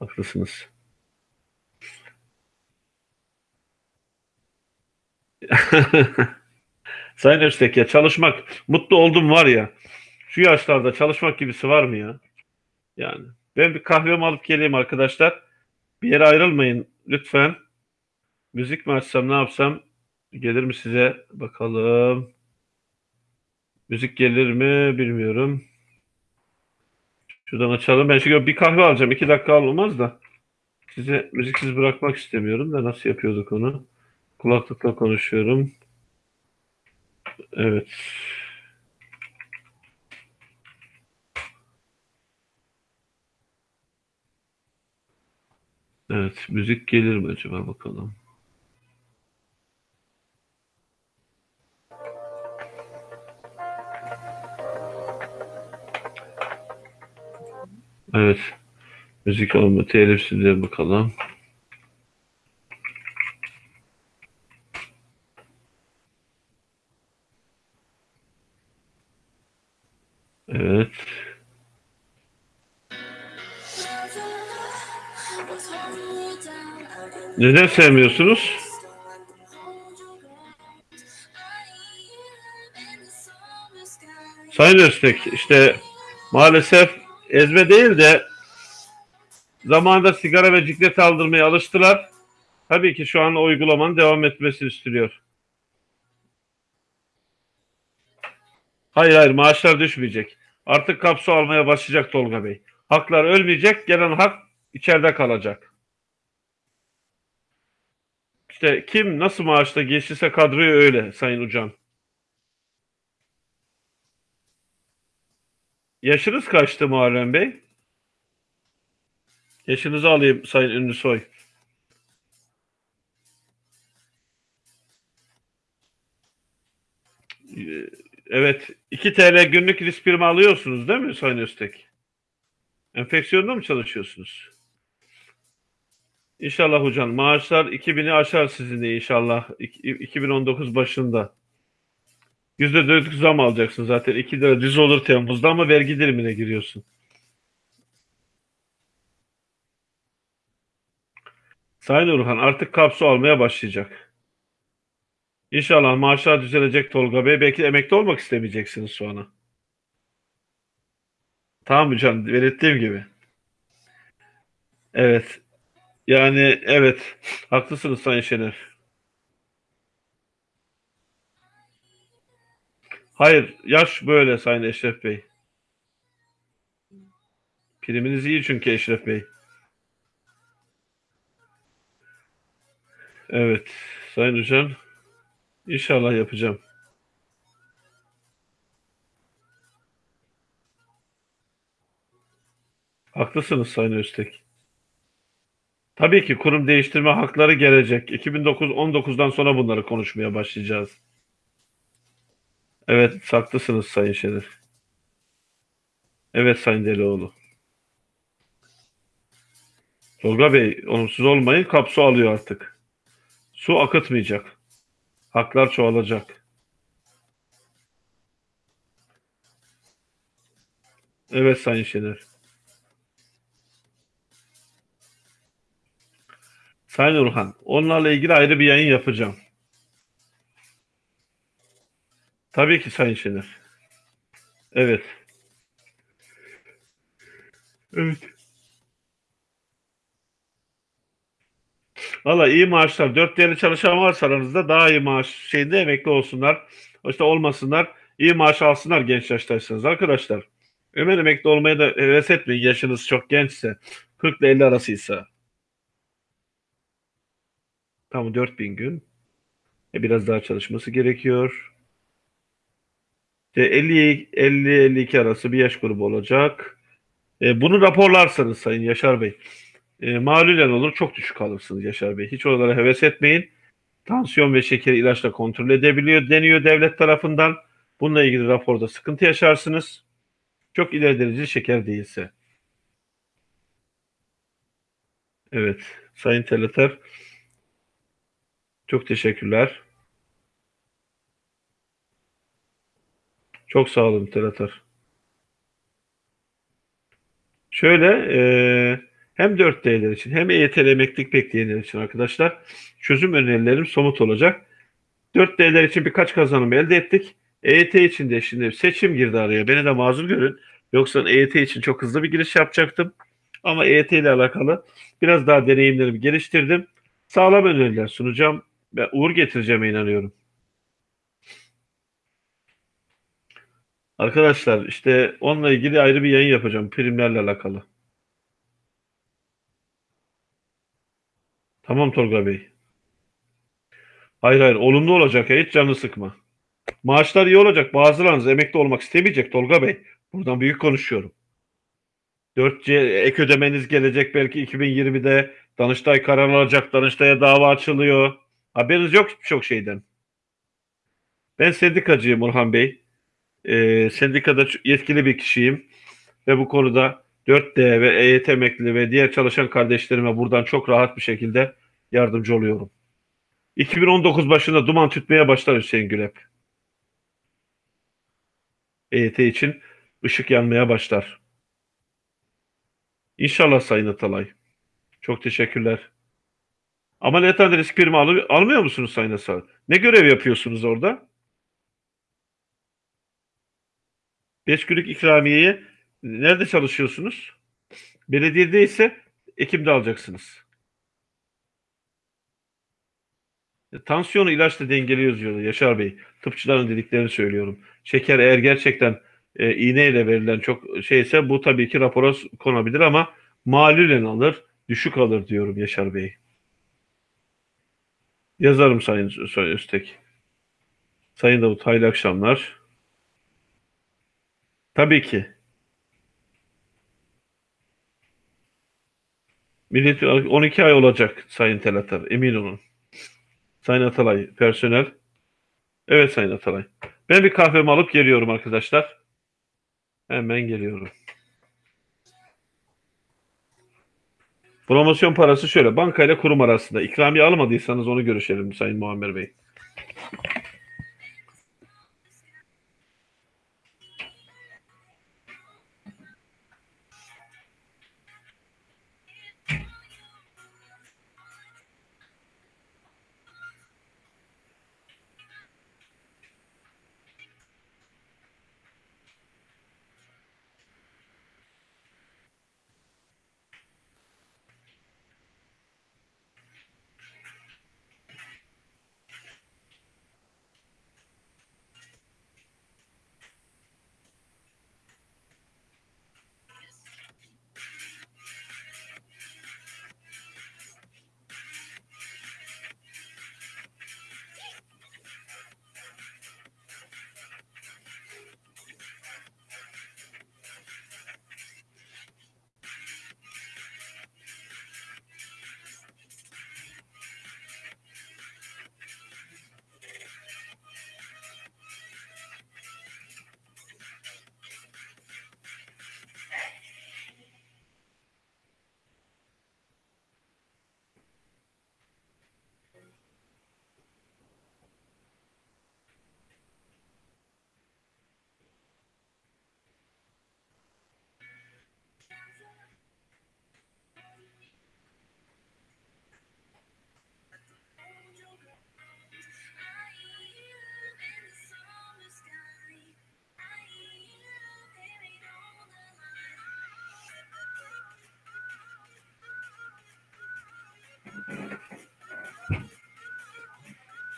Haklısınız. [LAUGHS] Sayın Öztek ya çalışmak, mutlu oldum var ya. Şu yaşlarda çalışmak gibisi var mı ya? Yani ben bir kahvemi alıp geleyim arkadaşlar. Bir yere ayrılmayın lütfen. Müzik mi açsam ne yapsam? Gelir mi size? Bakalım. Müzik gelir mi bilmiyorum. Şuradan açalım. Ben şimdi bir kahve alacağım. İki dakika olmaz da. Size müziksiz bırakmak istemiyorum da nasıl yapıyorduk onu? Kulaklıkla konuşuyorum. Evet. Evet, müzik gelir mi acaba bakalım. Evet. Müzik olma telifsizliğe bakalım. Neden sevmiyorsunuz? Sayın Öztek, işte maalesef ezme değil de zamanında sigara ve ciklet aldırmaya alıştılar. Tabii ki şu an uygulamanın devam etmesini istiyor. Hayır hayır maaşlar düşmeyecek. Artık kapsu almaya başlayacak Tolga Bey. Haklar ölmeyecek, gelen hak içeride kalacak. İşte kim nasıl maaşla geçirse kadroyu öyle Sayın Ucan. Yaşınız kaçtı Muharrem Bey? Yaşınızı alayım Sayın Ünlüsoy. Ee, evet. 2 TL günlük risk primi alıyorsunuz değil mi Sayın Öztek? Enfeksiyonda mı çalışıyorsunuz? İnşallah hocam. Maaşlar 2000'i aşar sizin de inşallah. 2019 başında. %4'lük zam alacaksın zaten. 2 lira düz olur Temmuz'da ama vergi dilimine giriyorsun. Sayın Urhan artık kapsu almaya başlayacak. İnşallah maaşlar düzelecek Tolga Bey. Belki emekli olmak istemeyeceksiniz sonra. Tamam hocam belirttiğim gibi. Evet. Yani evet. Haklısınız Sayın Şener. Hayır. Yaş böyle Sayın Eşref Bey. Priminiz iyi çünkü Eşref Bey. Evet. Sayın Hocam. İnşallah yapacağım. Haklısınız Sayın Öztek. Tabii ki kurum değiştirme hakları gelecek. 2009-19'dan sonra bunları konuşmaya başlayacağız. Evet, haklısınız Sayın Şener. Evet Sayın Delioğlu. Tolga Bey, olumsuz olmayın, kapsu alıyor artık. Su akıtmayacak. Haklar çoğalacak. Evet Sayın Şener. Sayın Orhan, onlarla ilgili ayrı bir yayın yapacağım. Tabii ki Sayın Şener. Evet. Evet. Valla iyi maaşlar. Dört değerli çalışan varsa aranızda daha iyi maaş şeyinde emekli olsunlar. İşte olmasınlar. İyi maaş alsınlar genç yaştaysanız arkadaşlar. Hemen emekli olmaya da heves etmeyin yaşınız çok gençse. 40 ile 50 arasıysa. Tamam 4000 gün. E, biraz daha çalışması gerekiyor. İşte 50 50-52 arası bir yaş grubu olacak. E, bunu raporlarsanız Sayın Yaşar Bey. E, malulen olur çok düşük alırsınız Yaşar Bey. Hiç oralara heves etmeyin. Tansiyon ve şeker ilaçla kontrol edebiliyor deniyor devlet tarafından. Bununla ilgili raporda sıkıntı yaşarsınız. Çok ileri dereceli şeker değilse. Evet. Sayın Teleter. Çok teşekkürler. Çok sağ olun Teleter. Şöyle e, hem 4D'ler için hem EYT'li emeklilik bekleyenler için arkadaşlar çözüm önerilerim somut olacak. 4D'ler için birkaç kazanım elde ettik. EYT için de şimdi seçim girdi araya. Beni de mazur görün. Yoksa EYT için çok hızlı bir giriş yapacaktım. Ama EYT ile alakalı biraz daha deneyimlerimi geliştirdim. Sağlam öneriler sunacağım ve uğur getireceğime inanıyorum. Arkadaşlar işte onunla ilgili ayrı bir yayın yapacağım primlerle alakalı. Tamam Tolga Bey. Hayır hayır olumlu olacak ya hiç canını sıkma. Maaşlar iyi olacak. Bazılarınız emekli olmak istemeyecek Tolga Bey. Buradan büyük konuşuyorum. 4C ek ödemeniz gelecek belki 2020'de. Danıştay karar alacak. Danıştay'a dava açılıyor. Haberiniz yok çok şeyden. Ben sendikacıyım Orhan Bey. Ee, sendikada yetkili bir kişiyim. Ve bu konuda 4D ve EYT emekli ve diğer çalışan kardeşlerime buradan çok rahat bir şekilde yardımcı oluyorum. 2019 başında duman tütmeye başlar Hüseyin Gülep. EYT için ışık yanmaya başlar. İnşallah Sayın Atalay. Çok teşekkürler. Ameliyathanede risk primi al almıyor musunuz Sayın Atalay? Ne görev yapıyorsunuz orada? 5 günlük ikramiyeyi nerede çalışıyorsunuz? Belediyede ise Ekim'de alacaksınız. E, tansiyonu ilaçla dengeliyoruz diyorlar Yaşar Bey. Tıpçıların dediklerini söylüyorum. Şeker eğer gerçekten e, iğneyle verilen çok şeyse bu tabii ki rapora konabilir ama malülen alır, düşük alır diyorum Yaşar Bey. Yazarım Sayın Öztek. Sayın Davut hayırlı akşamlar. Tabii ki. Millet 12 ay olacak Sayın Telatar, emin olun. Sayın Atalay, personel. Evet Sayın Atalay. Ben bir kahvemi alıp geliyorum arkadaşlar. Hemen geliyorum. Promosyon parası şöyle. Banka ile kurum arasında. İkramiye almadıysanız onu görüşelim Sayın Muammer Bey.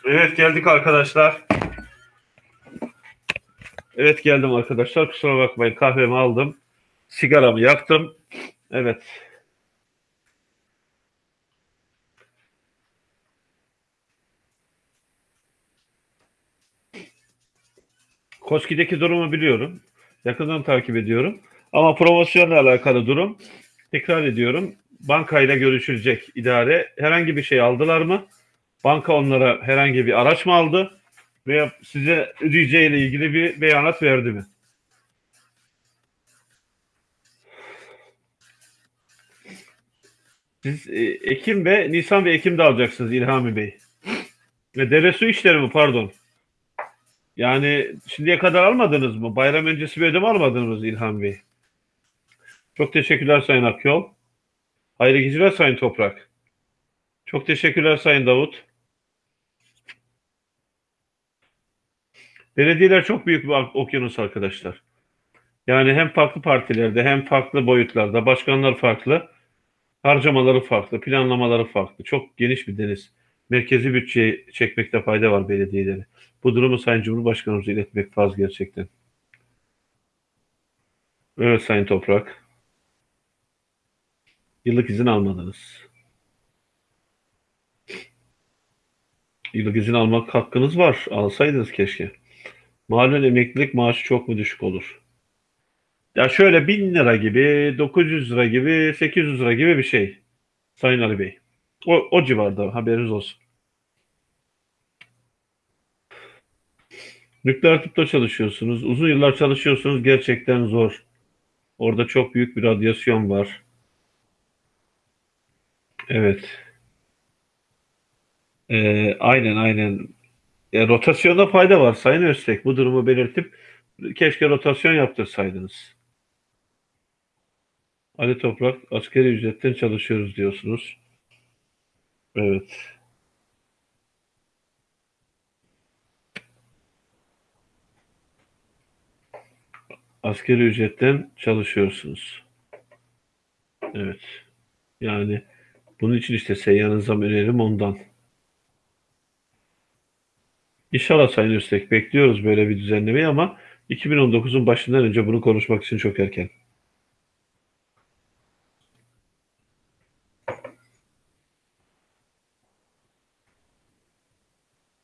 Evet geldik arkadaşlar. Evet geldim arkadaşlar. Kusura bakmayın kahvemi aldım. Sigaramı yaktım. Evet. Koski'deki durumu biliyorum. Yakından takip ediyorum. Ama promosyonla alakalı durum tekrar ediyorum. Bankayla görüşülecek idare. Herhangi bir şey aldılar mı? Banka onlara herhangi bir araç mı aldı? Veya size ödeyeceğiyle ilgili bir beyanat verdi mi? Siz e, Ekim ve Nisan ve Ekim'de alacaksınız İlhami Bey. Ve deve su işleri mi pardon? Yani şimdiye kadar almadınız mı? Bayram öncesi bir ödeme almadınız İlhami Bey? Çok teşekkürler Sayın Akyol. Hayırlı geceler Sayın Toprak. Çok teşekkürler Sayın Davut. Belediyeler çok büyük bir okyanus arkadaşlar. Yani hem farklı partilerde hem farklı boyutlarda başkanlar farklı, harcamaları farklı, planlamaları farklı. Çok geniş bir deniz. Merkezi bütçeye çekmekte fayda var belediyeleri. Bu durumu Sayın Cumhurbaşkanımıza iletmek fazla gerçekten. Evet Sayın Toprak. Yıllık izin almadınız. Yıllık izin almak hakkınız var. Alsaydınız keşke. Malum emeklilik maaşı çok mu düşük olur? Ya şöyle 1000 lira gibi, 900 lira gibi, 800 lira gibi bir şey. Sayın Ali Bey. O, o civarda haberiniz olsun. Nükleer tıpta çalışıyorsunuz. Uzun yıllar çalışıyorsunuz. Gerçekten zor. Orada çok büyük bir radyasyon var. Evet. Ee, aynen aynen. E, rotasyonda fayda var Sayın Öztek. Bu durumu belirtip keşke rotasyon yaptırsaydınız. Ali Toprak, askeri ücretten çalışıyoruz diyorsunuz. Evet. Askeri ücretten çalışıyorsunuz. Evet. Yani bunun için işte seyyanıza önerim ondan. İnşallah Sayın Üstek bekliyoruz böyle bir düzenlemeyi ama 2019'un başından önce bunu konuşmak için çok erken.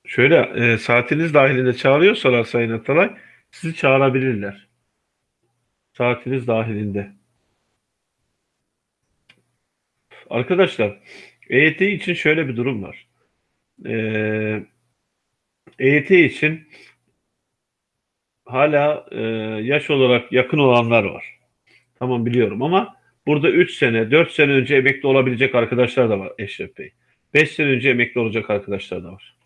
Şöyle e, saatiniz dahilinde çağırıyorsalar Sayın Atalay sizi çağırabilirler. Saatiniz dahilinde. Arkadaşlar EYT için şöyle bir durum var. Eee EYT için hala e, yaş olarak yakın olanlar var. Tamam biliyorum ama burada 3 sene, 4 sene önce emekli olabilecek arkadaşlar da var Eşref Bey. 5 sene önce emekli olacak arkadaşlar da var.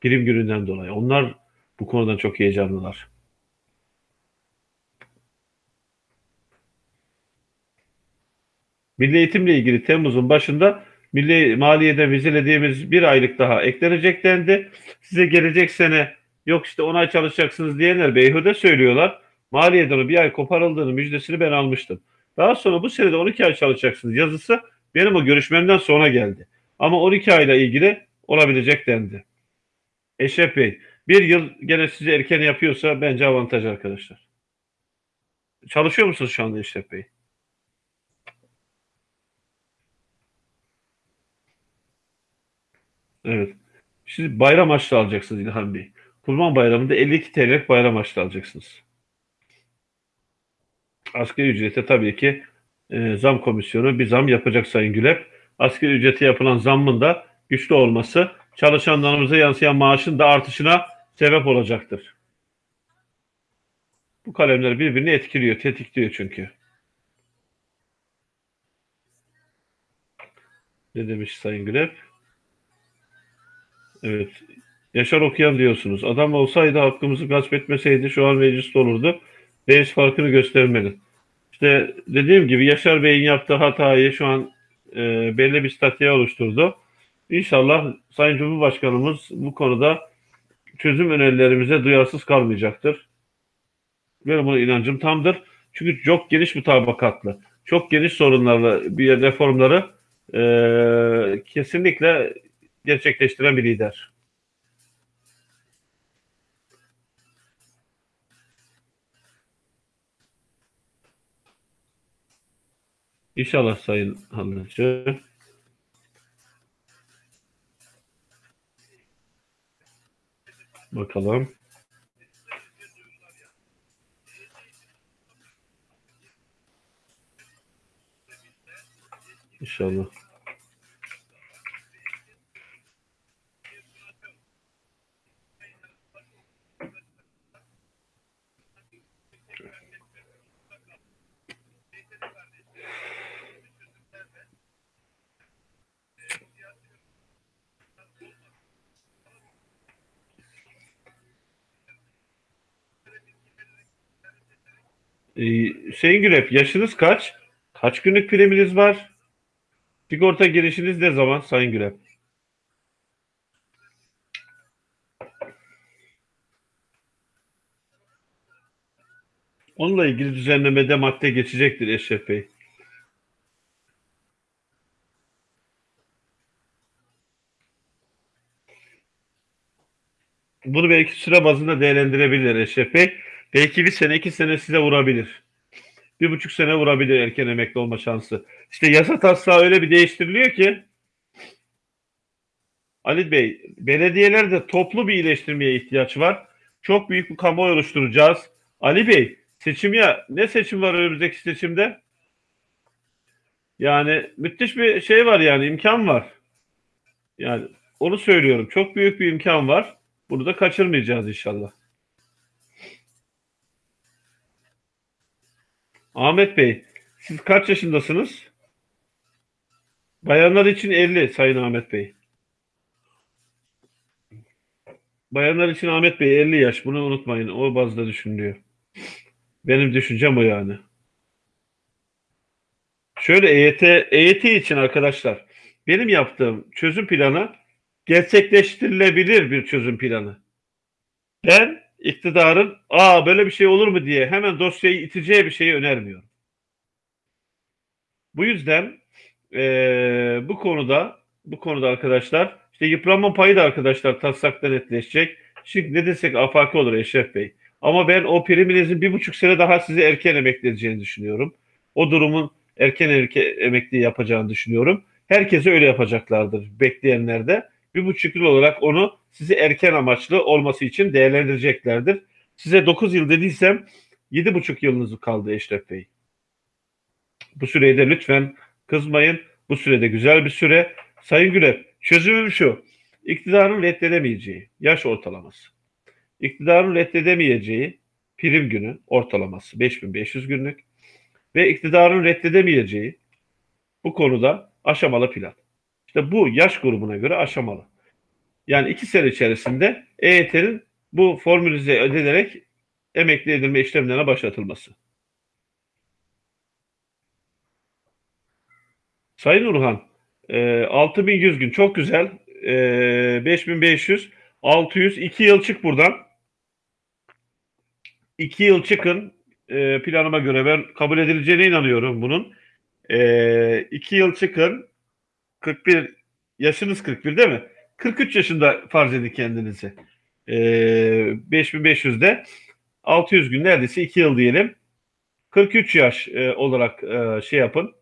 Prim gününden dolayı. Onlar bu konudan çok heyecanlılar. Milli eğitimle ilgili Temmuz'un başında Milli Maliye'de vizelediğimiz bir aylık daha eklenecek dendi. Size gelecek sene yok işte ona çalışacaksınız diyenler beyhude söylüyorlar. Maliyeden bir ay koparıldığını müjdesini ben almıştım. Daha sonra bu senede 12 ay çalışacaksınız yazısı benim o görüşmemden sonra geldi. Ama 12 ayla ilgili olabilecek dendi. Eşref Bey bir yıl gene size erken yapıyorsa bence avantaj arkadaşlar. Çalışıyor musunuz şu anda Eşref Bey? Evet. Şimdi bayram harçlı alacaksınız İlhan Bey. Kurban Bayramı'nda 52 TL bayram harçlı alacaksınız. Asgari ücrete tabii ki e, zam komisyonu bir zam yapacak Sayın Gülep. Asgari ücrete yapılan zammın da güçlü olması çalışanlarımıza yansıyan maaşın da artışına sebep olacaktır. Bu kalemler birbirini etkiliyor, tetikliyor çünkü. Ne demiş Sayın Gülep? Evet. Yaşar okuyan diyorsunuz. Adam olsaydı hakkımızı gasp etmeseydi şu an mecliste olurdu. Reis farkını göstermeli. İşte dediğim gibi Yaşar Bey'in yaptığı hatayı şu an e, belli bir statüye oluşturdu. İnşallah Sayın Cumhurbaşkanımız bu konuda çözüm önerilerimize duyarsız kalmayacaktır. Benim buna inancım tamdır. Çünkü çok geniş mutabakatlı, çok geniş sorunlarla bir reformları e, kesinlikle gerçekleştiren bir lider. İnşallah Sayın Hanımcı. Bakalım. İnşallah. Ee, Hüseyin Gürep, yaşınız kaç? Kaç günlük priminiz var? Sigorta girişiniz ne zaman Sayın Gürep? Onunla ilgili düzenlemede madde geçecektir Eşref Bey. Bunu belki süre bazında değerlendirebilir Eşref Bey. Belki bir sene, iki sene size vurabilir. Bir buçuk sene vurabilir erken emekli olma şansı. İşte yasa taslağı öyle bir değiştiriliyor ki Ali Bey, belediyelerde toplu bir iyileştirmeye ihtiyaç var. Çok büyük bir kamuoyu oluşturacağız. Ali Bey, seçim ya ne seçim var önümüzdeki seçimde? Yani müthiş bir şey var yani imkan var. Yani onu söylüyorum. Çok büyük bir imkan var. Bunu da kaçırmayacağız inşallah. Ahmet Bey, siz kaç yaşındasınız? Bayanlar için 50 Sayın Ahmet Bey. Bayanlar için Ahmet Bey 50 yaş. Bunu unutmayın. O bazda düşünülüyor. Benim düşüncem o yani. Şöyle EYT, EYT için arkadaşlar benim yaptığım çözüm planı gerçekleştirilebilir bir çözüm planı. Ben iktidarın aa böyle bir şey olur mu diye hemen dosyayı iteceği bir şeyi önermiyorum. Bu yüzden e, bu konuda bu konuda arkadaşlar işte yıpranma payı da arkadaşlar taslakta netleşecek. Şimdi ne desek afaki olur Eşref Bey. Ama ben o priminizin bir buçuk sene daha sizi erken emekli edeceğini düşünüyorum. O durumun erken erke, emekli yapacağını düşünüyorum. Herkese öyle yapacaklardır bekleyenler de. Bir buçuk yıl olarak onu sizi erken amaçlı olması için değerlendireceklerdir. Size 9 yıl dediysem yedi buçuk yılınız kaldı Eşref Bey. Bu süreyi de lütfen kızmayın. Bu sürede güzel bir süre. Sayın Güler, çözümüm şu. İktidarın reddedemeyeceği yaş ortalaması. İktidarın reddedemeyeceği prim günü ortalaması 5500 günlük ve iktidarın reddedemeyeceği bu konuda aşamalı plan. İşte bu yaş grubuna göre aşamalı. Yani iki sene içerisinde EYT'nin bu formülize edilerek emekli edilme işlemlerine başlatılması. Sayın Urhan, e, 6100 gün çok güzel. E, 5500, 600, 2 yıl çık buradan. 2 yıl çıkın. E, planıma göre ben kabul edileceğine inanıyorum bunun. 2 e, yıl çıkın. 41, yaşınız 41 değil mi? 43 yaşında farz edin kendinizi. E, 5500'de 600 gün neredeyse 2 yıl diyelim. 43 yaş e, olarak e, şey yapın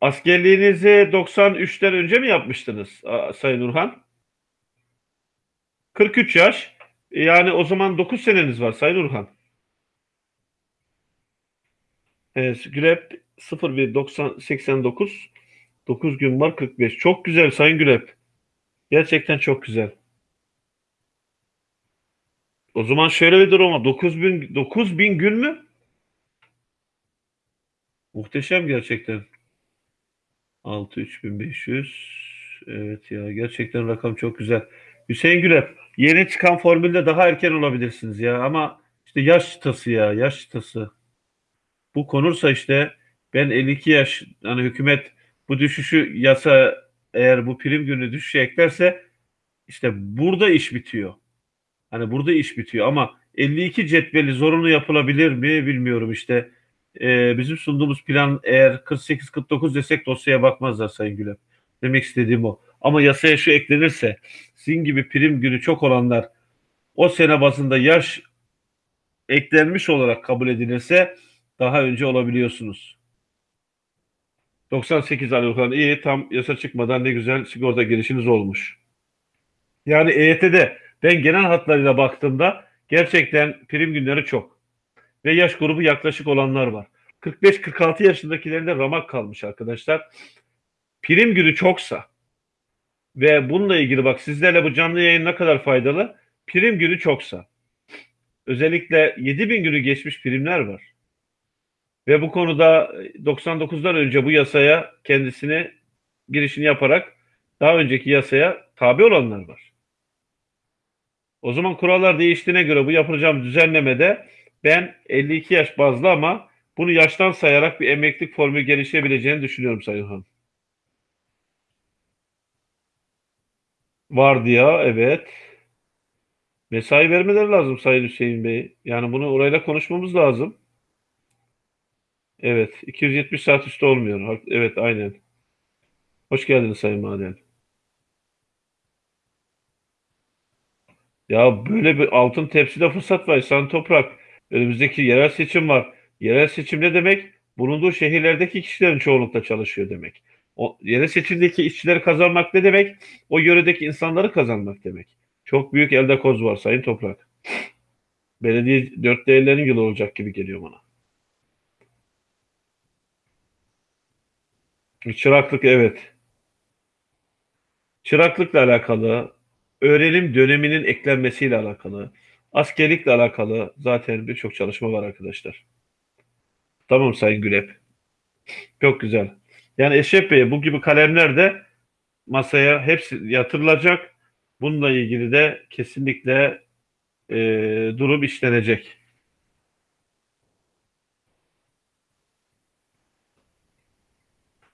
Askerliğinizi 93'ten önce mi yapmıştınız Sayın Urhan? 43 yaş. Yani o zaman 9 seneniz var Sayın Urhan. Evet, Gülep 01 90 89 9 gün var 45. Çok güzel Sayın Gülep. Gerçekten çok güzel. O zaman şöyle bir durum var. 9000 9000 gün mü? Muhteşem gerçekten. 6 3500. Evet ya gerçekten rakam çok güzel. Hüseyin Güler yeni çıkan formülde daha erken olabilirsiniz ya ama işte yaş çıtası ya yaş çıtası. Bu konursa işte ben 52 yaş hani hükümet bu düşüşü yasa eğer bu prim günü düşüşe eklerse işte burada iş bitiyor. Hani burada iş bitiyor ama 52 cetveli zorunlu yapılabilir mi bilmiyorum işte e, bizim sunduğumuz plan eğer 48-49 desek dosyaya bakmazlar Sayın Gülem. Demek istediğim o. Ama yasaya şu eklenirse sizin gibi prim günü çok olanlar o sene bazında yaş eklenmiş olarak kabul edilirse daha önce olabiliyorsunuz. 98 Ali Okan iyi tam yasa çıkmadan ne güzel sigorta girişiniz olmuş. Yani EYT'de ben genel hatlarıyla baktığımda gerçekten prim günleri çok. Ve yaş grubu yaklaşık olanlar var. 45-46 yaşındakilerinde ramak kalmış arkadaşlar. Prim günü çoksa ve bununla ilgili bak sizlerle bu canlı yayın ne kadar faydalı? Prim günü çoksa. Özellikle 7000 günü geçmiş primler var. Ve bu konuda 99'dan önce bu yasaya kendisini girişini yaparak daha önceki yasaya tabi olanlar var. O zaman kurallar değiştiğine göre bu yapılacağım düzenlemede ben 52 yaş bazlı ama bunu yaştan sayarak bir emeklilik formülü gelişebileceğini düşünüyorum Sayın Hanım. Var diye evet. Mesai vermeleri lazım Sayın Hüseyin Bey. Yani bunu orayla konuşmamız lazım. Evet. 270 saat üstü olmuyor. Evet aynen. Hoş geldiniz Sayın Maden. Ya böyle bir altın tepside fırsat var. San Toprak. Önümüzdeki yerel seçim var. Yerel seçim ne demek? Bulunduğu şehirlerdeki kişilerin çoğunlukla çalışıyor demek. O yerel seçimdeki işçileri kazanmak ne demek? O yöredeki insanları kazanmak demek. Çok büyük elde koz var Sayın Toprak. Belediye dört değerlerin yılı olacak gibi geliyor bana. Çıraklık evet. Çıraklıkla alakalı, öğrenim döneminin eklenmesiyle alakalı, askerlikle alakalı zaten birçok çalışma var arkadaşlar. Tamam Sayın Gülep. Çok güzel. Yani Eşref Bey bu gibi kalemler de masaya hepsi yatırılacak. Bununla ilgili de kesinlikle e, durum işlenecek.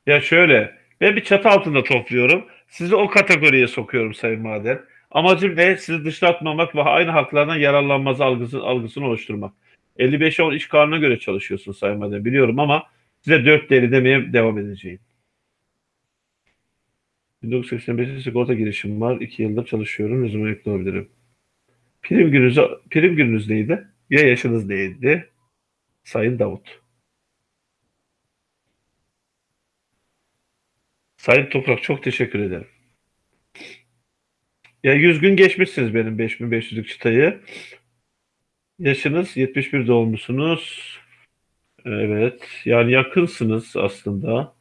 Ya şöyle, ben bir çatı altında topluyorum. Sizi o kategoriye sokuyorum Sayın Maden. Amacım ne? Sizi dışlatmamak ve aynı haklardan yararlanması algısı, algısını oluşturmak. 55'e 10 iş kanuna göre çalışıyorsun Sayın Maden biliyorum ama size 4 deri demeye devam edeceğim. 1985'te sigorta girişim var. 2 yıldır çalışıyorum. Zaman emekli olabilirim? Prim gününüz, prim gününüz neydi? Ya yaşınız neydi? Sayın Davut. Sayın Toprak çok teşekkür ederim. Ya 100 gün geçmişsiniz benim 5500'lük çıtayı. Yaşınız 71 doğumlusunuz. Evet. Yani yakınsınız aslında.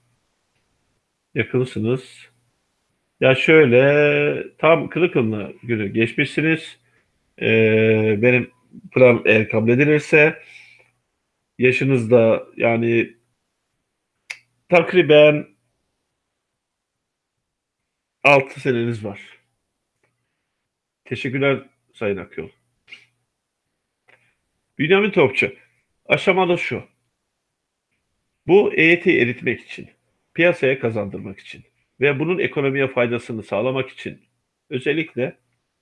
Yakınsınız. Ya şöyle tam Kırıkıllı günü geçmişsiniz. Ee, benim plan eğer kabul edilirse yaşınızda yani takriben 6 seneniz var. Teşekkürler Sayın Akyol. Bünyamin Topçu. Aşamada şu. Bu EYT'yi eritmek için, piyasaya kazandırmak için ve bunun ekonomiye faydasını sağlamak için özellikle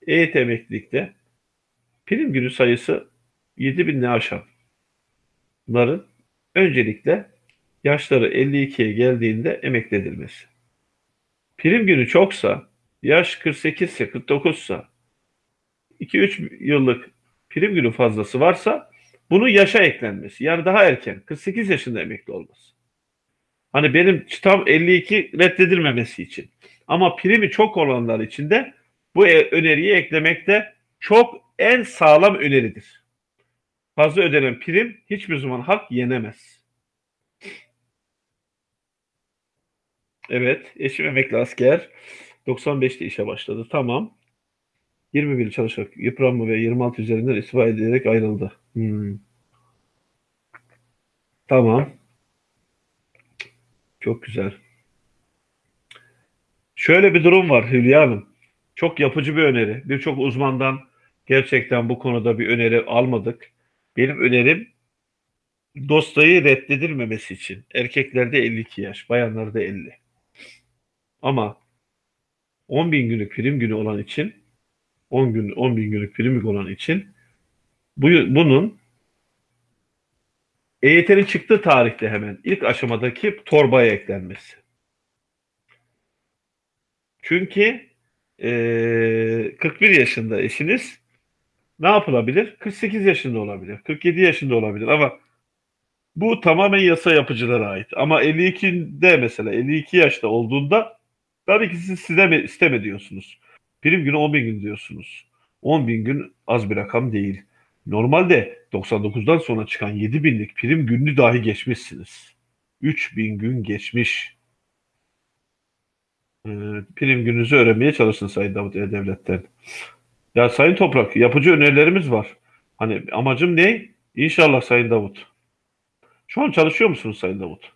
EYT emeklilikte prim günü sayısı 7 binle aşan bunların öncelikle yaşları 52'ye geldiğinde emekli edilmesi. Prim günü çoksa, yaş 48 ise 49 ise 2-3 yıllık prim günü fazlası varsa bunu yaşa eklenmesi. Yani daha erken 48 yaşında emekli olması. Hani benim çıtam 52 reddedilmemesi için. Ama primi çok olanlar için de bu e, öneriyi eklemekte çok en sağlam öneridir. Fazla ödenen prim hiçbir zaman hak yenemez. Evet, eşim emekli asker. 95'te işe başladı. Tamam. 21 çalışarak yıpranma ve 26 üzerinden istifa ederek ayrıldı. Hmm. Tamam. Çok güzel. Şöyle bir durum var Hülya Hanım. Çok yapıcı bir öneri. Birçok uzmandan gerçekten bu konuda bir öneri almadık. Benim önerim dostayı reddedilmemesi için. Erkeklerde 52 yaş, bayanlarda 50. Ama 10 bin günlük prim günü olan için 10 gün 10 bin günlük prim olan için bu, bunun EYT'nin çıktığı tarihte hemen ilk aşamadaki torbaya eklenmesi. Çünkü e, 41 yaşında eşiniz ne yapılabilir? 48 yaşında olabilir, 47 yaşında olabilir ama Bu tamamen yasa yapıcılara ait. Ama 52'de mesela 52 yaşta olduğunda tabii ki siz isteme, isteme diyorsunuz. Prim günü 10 bin gün diyorsunuz. 10 bin gün az bir rakam değil. Normalde 99'dan sonra çıkan 7 binlik prim gününü dahi geçmişsiniz. 3 bin gün geçmiş. Ee, prim gününüzü öğrenmeye çalışın Sayın Davut. Devlet'ten. Ya Sayın Toprak, yapıcı önerilerimiz var. Hani amacım ne? İnşallah Sayın Davut. Şu an çalışıyor musunuz Sayın Davut?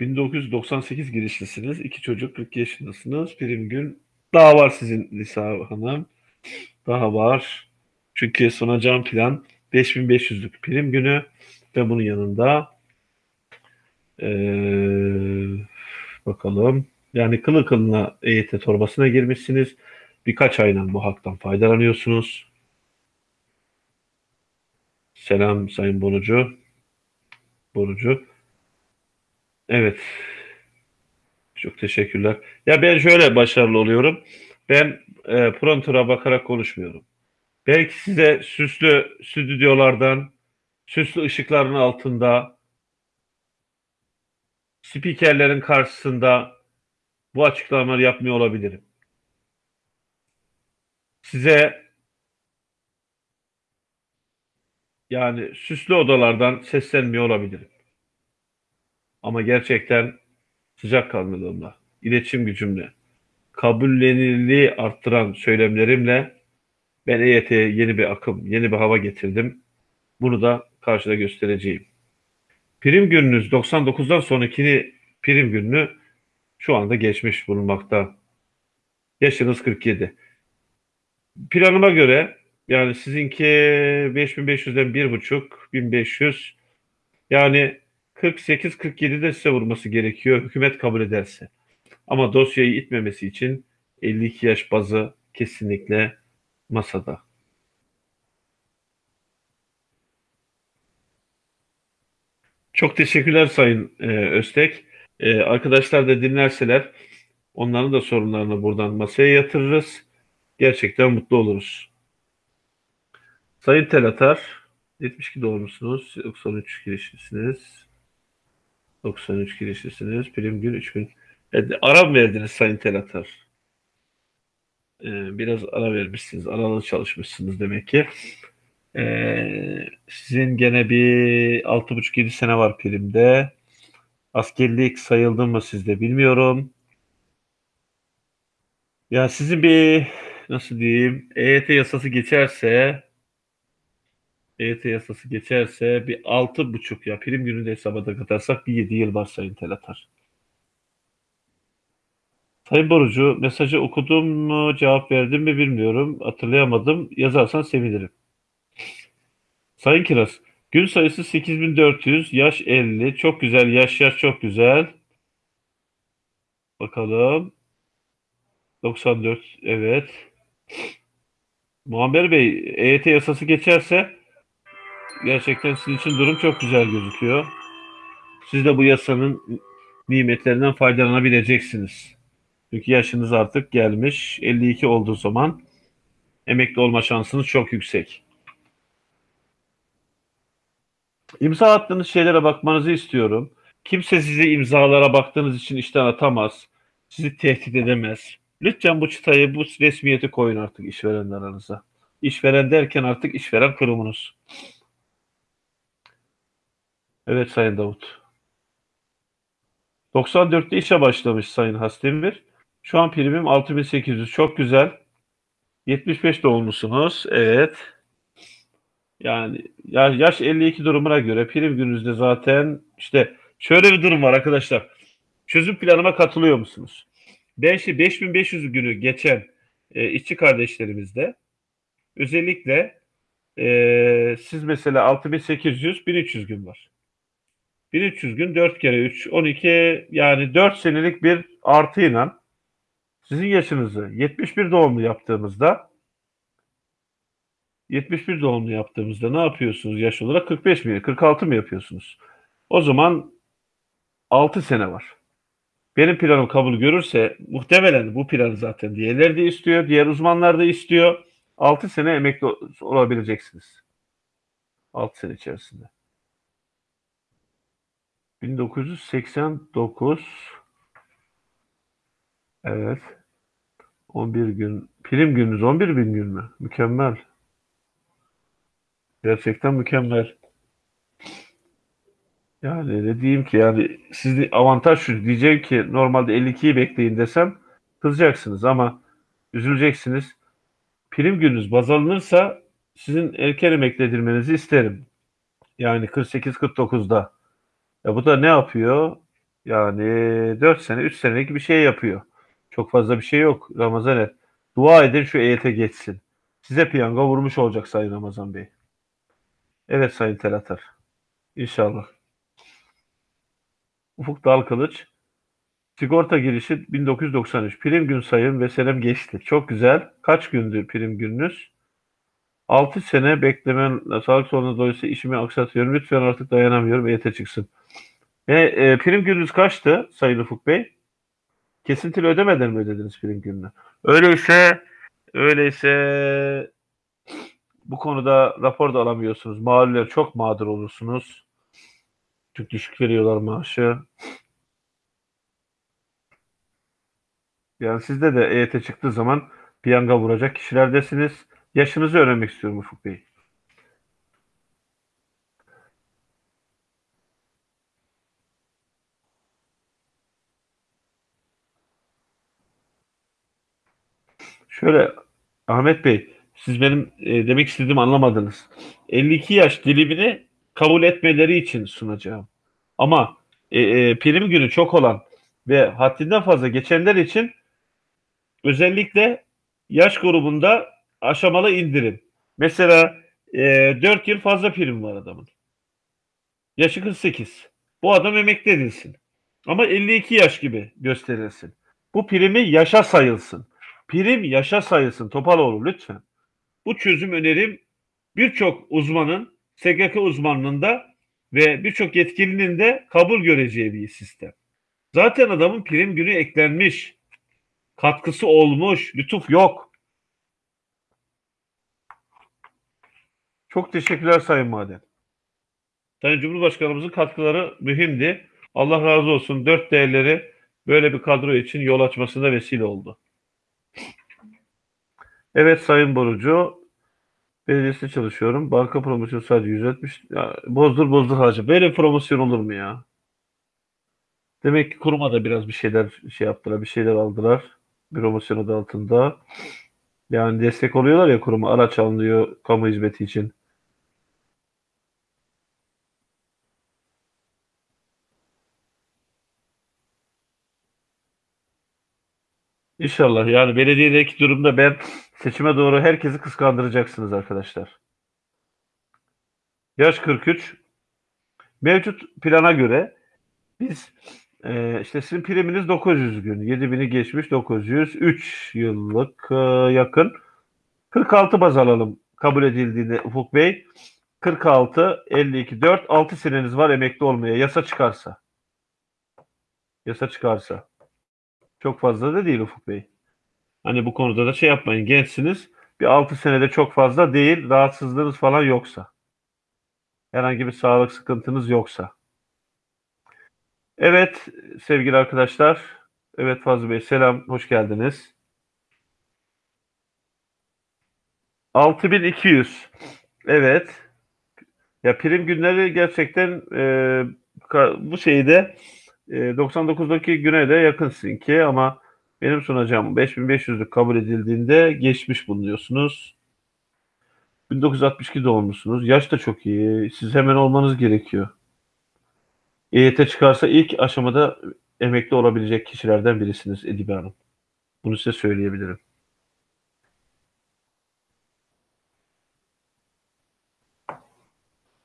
1998 girişlisiniz. iki çocuk 40 yaşındasınız. Prim gün daha var sizin Lisa Hanım. Daha var. Çünkü sunacağım plan 5500'lük prim günü ve bunun yanında ee, bakalım yani kılı kılına EYT torbasına girmişsiniz. Birkaç aydan bu haktan faydalanıyorsunuz. Selam Sayın Borucu. Borucu. Evet. Çok teşekkürler. Ya ben şöyle başarılı oluyorum. Ben e, prompter'a bakarak konuşmuyorum. Belki size süslü stüdyolardan, süslü ışıkların altında, spikerlerin karşısında bu açıklamaları yapmıyor olabilirim. Size yani süslü odalardan seslenmiyor olabilirim. Ama gerçekten sıcak kanlılığımla, iletişim gücümle, kabullenirliği arttıran söylemlerimle ben EYT'ye yeni bir akım, yeni bir hava getirdim. Bunu da karşıda göstereceğim. Prim gününüz 99'dan sonrakini prim gününü şu anda geçmiş bulunmakta. Yaşınız 47. Planıma göre yani sizinki 5500'den 1,5 1500 yani 48-47'de size vurması gerekiyor hükümet kabul ederse. Ama dosyayı itmemesi için 52 yaş bazı kesinlikle masada. Çok teşekkürler Sayın e, Öztek. E, arkadaşlar da dinlerseler onların da sorunlarını buradan masaya yatırırız. Gerçekten mutlu oluruz. Sayın Telatar, 72 doğumlusunuz, 93 girişlisiniz. 93 girişlisiniz. Prim gün 3000. Evet, ara verdiniz Sayın Telatar? Ee, biraz ara vermişsiniz. Aralı çalışmışsınız demek ki. Ee, sizin gene bir 6,5-7 sene var primde. Askerlik sayıldı mı sizde bilmiyorum. Ya sizin bir nasıl diyeyim EYT yasası geçerse EYT yasası geçerse bir altı buçuk ya prim günü hesaba da katarsak bir yedi yıl var Sayın Telatar. Sayın Borucu mesajı okudum mu cevap verdim mi bilmiyorum. Hatırlayamadım. Yazarsan sevinirim. Sayın Kiraz gün sayısı 8400 yaş 50 çok güzel yaş yaş çok güzel. Bakalım. 94 evet. Muammer Bey EYT yasası geçerse gerçekten sizin için durum çok güzel gözüküyor. Siz de bu yasanın nimetlerinden faydalanabileceksiniz. Çünkü yaşınız artık gelmiş. 52 olduğu zaman emekli olma şansınız çok yüksek. İmza attığınız şeylere bakmanızı istiyorum. Kimse sizi imzalara baktığınız için işten atamaz. Sizi tehdit edemez. Lütfen bu çıtayı, bu resmiyeti koyun artık işverenler aranıza. İşveren derken artık işveren kurumunuz. Evet Sayın Davut. 94'te işe başlamış Sayın Hasdemir. Şu an primim 6800. Çok güzel. 75 doğumlusunuz. Evet. Yani yaş 52 durumuna göre prim gününüzde zaten işte şöyle bir durum var arkadaşlar. Çözüm planıma katılıyor musunuz? Ben işte 5500 günü geçen e, işçi kardeşlerimizde özellikle e, siz mesela 6800 1300 gün var. 1300 gün 4 kere 3 12 yani 4 senelik bir artıyla sizin yaşınızı 71 doğumlu yaptığımızda 71 doğumlu yaptığımızda ne yapıyorsunuz yaş olarak? 45 mi? 46 mı yapıyorsunuz? O zaman 6 sene var. Benim planım kabul görürse muhtemelen bu planı zaten diğerleri de istiyor. Diğer uzmanlar da istiyor. 6 sene emekli olabileceksiniz. 6 sene içerisinde. 1989 Evet. 11 gün. Prim gününüz 11 bin gün mü? Mükemmel. Gerçekten mükemmel. Yani ne diyeyim ki yani sizin avantaj şu diyeceğim ki normalde 52'yi bekleyin desem kızacaksınız ama üzüleceksiniz. Prim gününüz baz alınırsa sizin erken emekli edilmenizi isterim. Yani 48-49'da. Ya bu da ne yapıyor? Yani 4 sene, 3 senelik bir şey yapıyor. Çok fazla bir şey yok Ramazan et. Dua edin şu EYT geçsin. Size piyango vurmuş olacak Sayın Ramazan Bey. Evet Sayın Telatar. İnşallah. Ufuk Dalkılıç. Sigorta girişi 1993. Prim gün sayım ve senem geçti. Çok güzel. Kaç gündü prim gününüz? 6 sene beklemen sağlık sorunu dolayısıyla işimi aksatıyorum. Lütfen artık dayanamıyorum. EYT çıksın. E, e, prim gününüz kaçtı Sayın Ufuk Bey? Kesintili ödemeden mi ödediniz prim gününü? Öyleyse öyleyse bu konuda rapor da alamıyorsunuz. Mağluller çok mağdur olursunuz. Çok düşük veriyorlar maaşı. Yani sizde de EYT çıktığı zaman piyanga vuracak kişilerdesiniz. Yaşınızı öğrenmek istiyorum Ufuk Bey. Şöyle Ahmet Bey, siz benim e, demek istediğimi anlamadınız. 52 yaş dilimini kabul etmeleri için sunacağım. Ama e, e, prim günü çok olan ve haddinden fazla geçenler için özellikle yaş grubunda aşamalı indirim. Mesela e, 4 yıl fazla prim var adamın. Yaşı 48. Bu adam emekli edilsin. Ama 52 yaş gibi gösterilsin. Bu primi yaşa sayılsın. Prim yaşa sayılsın Topaloğlu lütfen. Bu çözüm önerim birçok uzmanın, SGK uzmanlığında ve birçok yetkilinin de kabul göreceği bir sistem. Zaten adamın prim günü eklenmiş. Katkısı olmuş. Lütuf yok. Çok teşekkürler Sayın Maden. Sayın Cumhurbaşkanımızın katkıları mühimdi. Allah razı olsun. Dört değerleri böyle bir kadro için yol açmasına vesile oldu. Evet Sayın Borucu, belediyesinde çalışıyorum. Banka promosyonu sadece 170. Ya, bozdur bozdur harca. Böyle promosyon olur mu ya? Demek ki kuruma da biraz bir şeyler şey yaptılar, bir şeyler aldılar. Promosyon adı altında. Yani destek oluyorlar ya kuruma. Araç alınıyor kamu hizmeti için. İnşallah yani belediyedeki durumda ben seçime doğru herkesi kıskandıracaksınız arkadaşlar. Yaş 43. Mevcut plana göre biz e, işte sizin priminiz 900 gün. 7000'i geçmiş 900. 3 yıllık e, yakın. 46 baz alalım kabul edildiğinde Ufuk Bey. 46, 52, 4, 6 seneniz var emekli olmaya. Yasa çıkarsa. Yasa çıkarsa. Çok fazla da değil Ufuk Bey. Hani bu konuda da şey yapmayın. Gençsiniz. Bir 6 senede çok fazla değil. Rahatsızlığınız falan yoksa. Herhangi bir sağlık sıkıntınız yoksa. Evet sevgili arkadaşlar. Evet Fazıl Bey selam. Hoş geldiniz. 6200. Evet. Ya prim günleri gerçekten e, bu şeyde e, 99'daki güne de yakın sizinki ama benim sunacağım 5500'lük kabul edildiğinde geçmiş bulunuyorsunuz. 1962 doğumlusunuz. Yaş da çok iyi. Siz hemen olmanız gerekiyor. EYT çıkarsa ilk aşamada emekli olabilecek kişilerden birisiniz Edibe Hanım. Bunu size söyleyebilirim.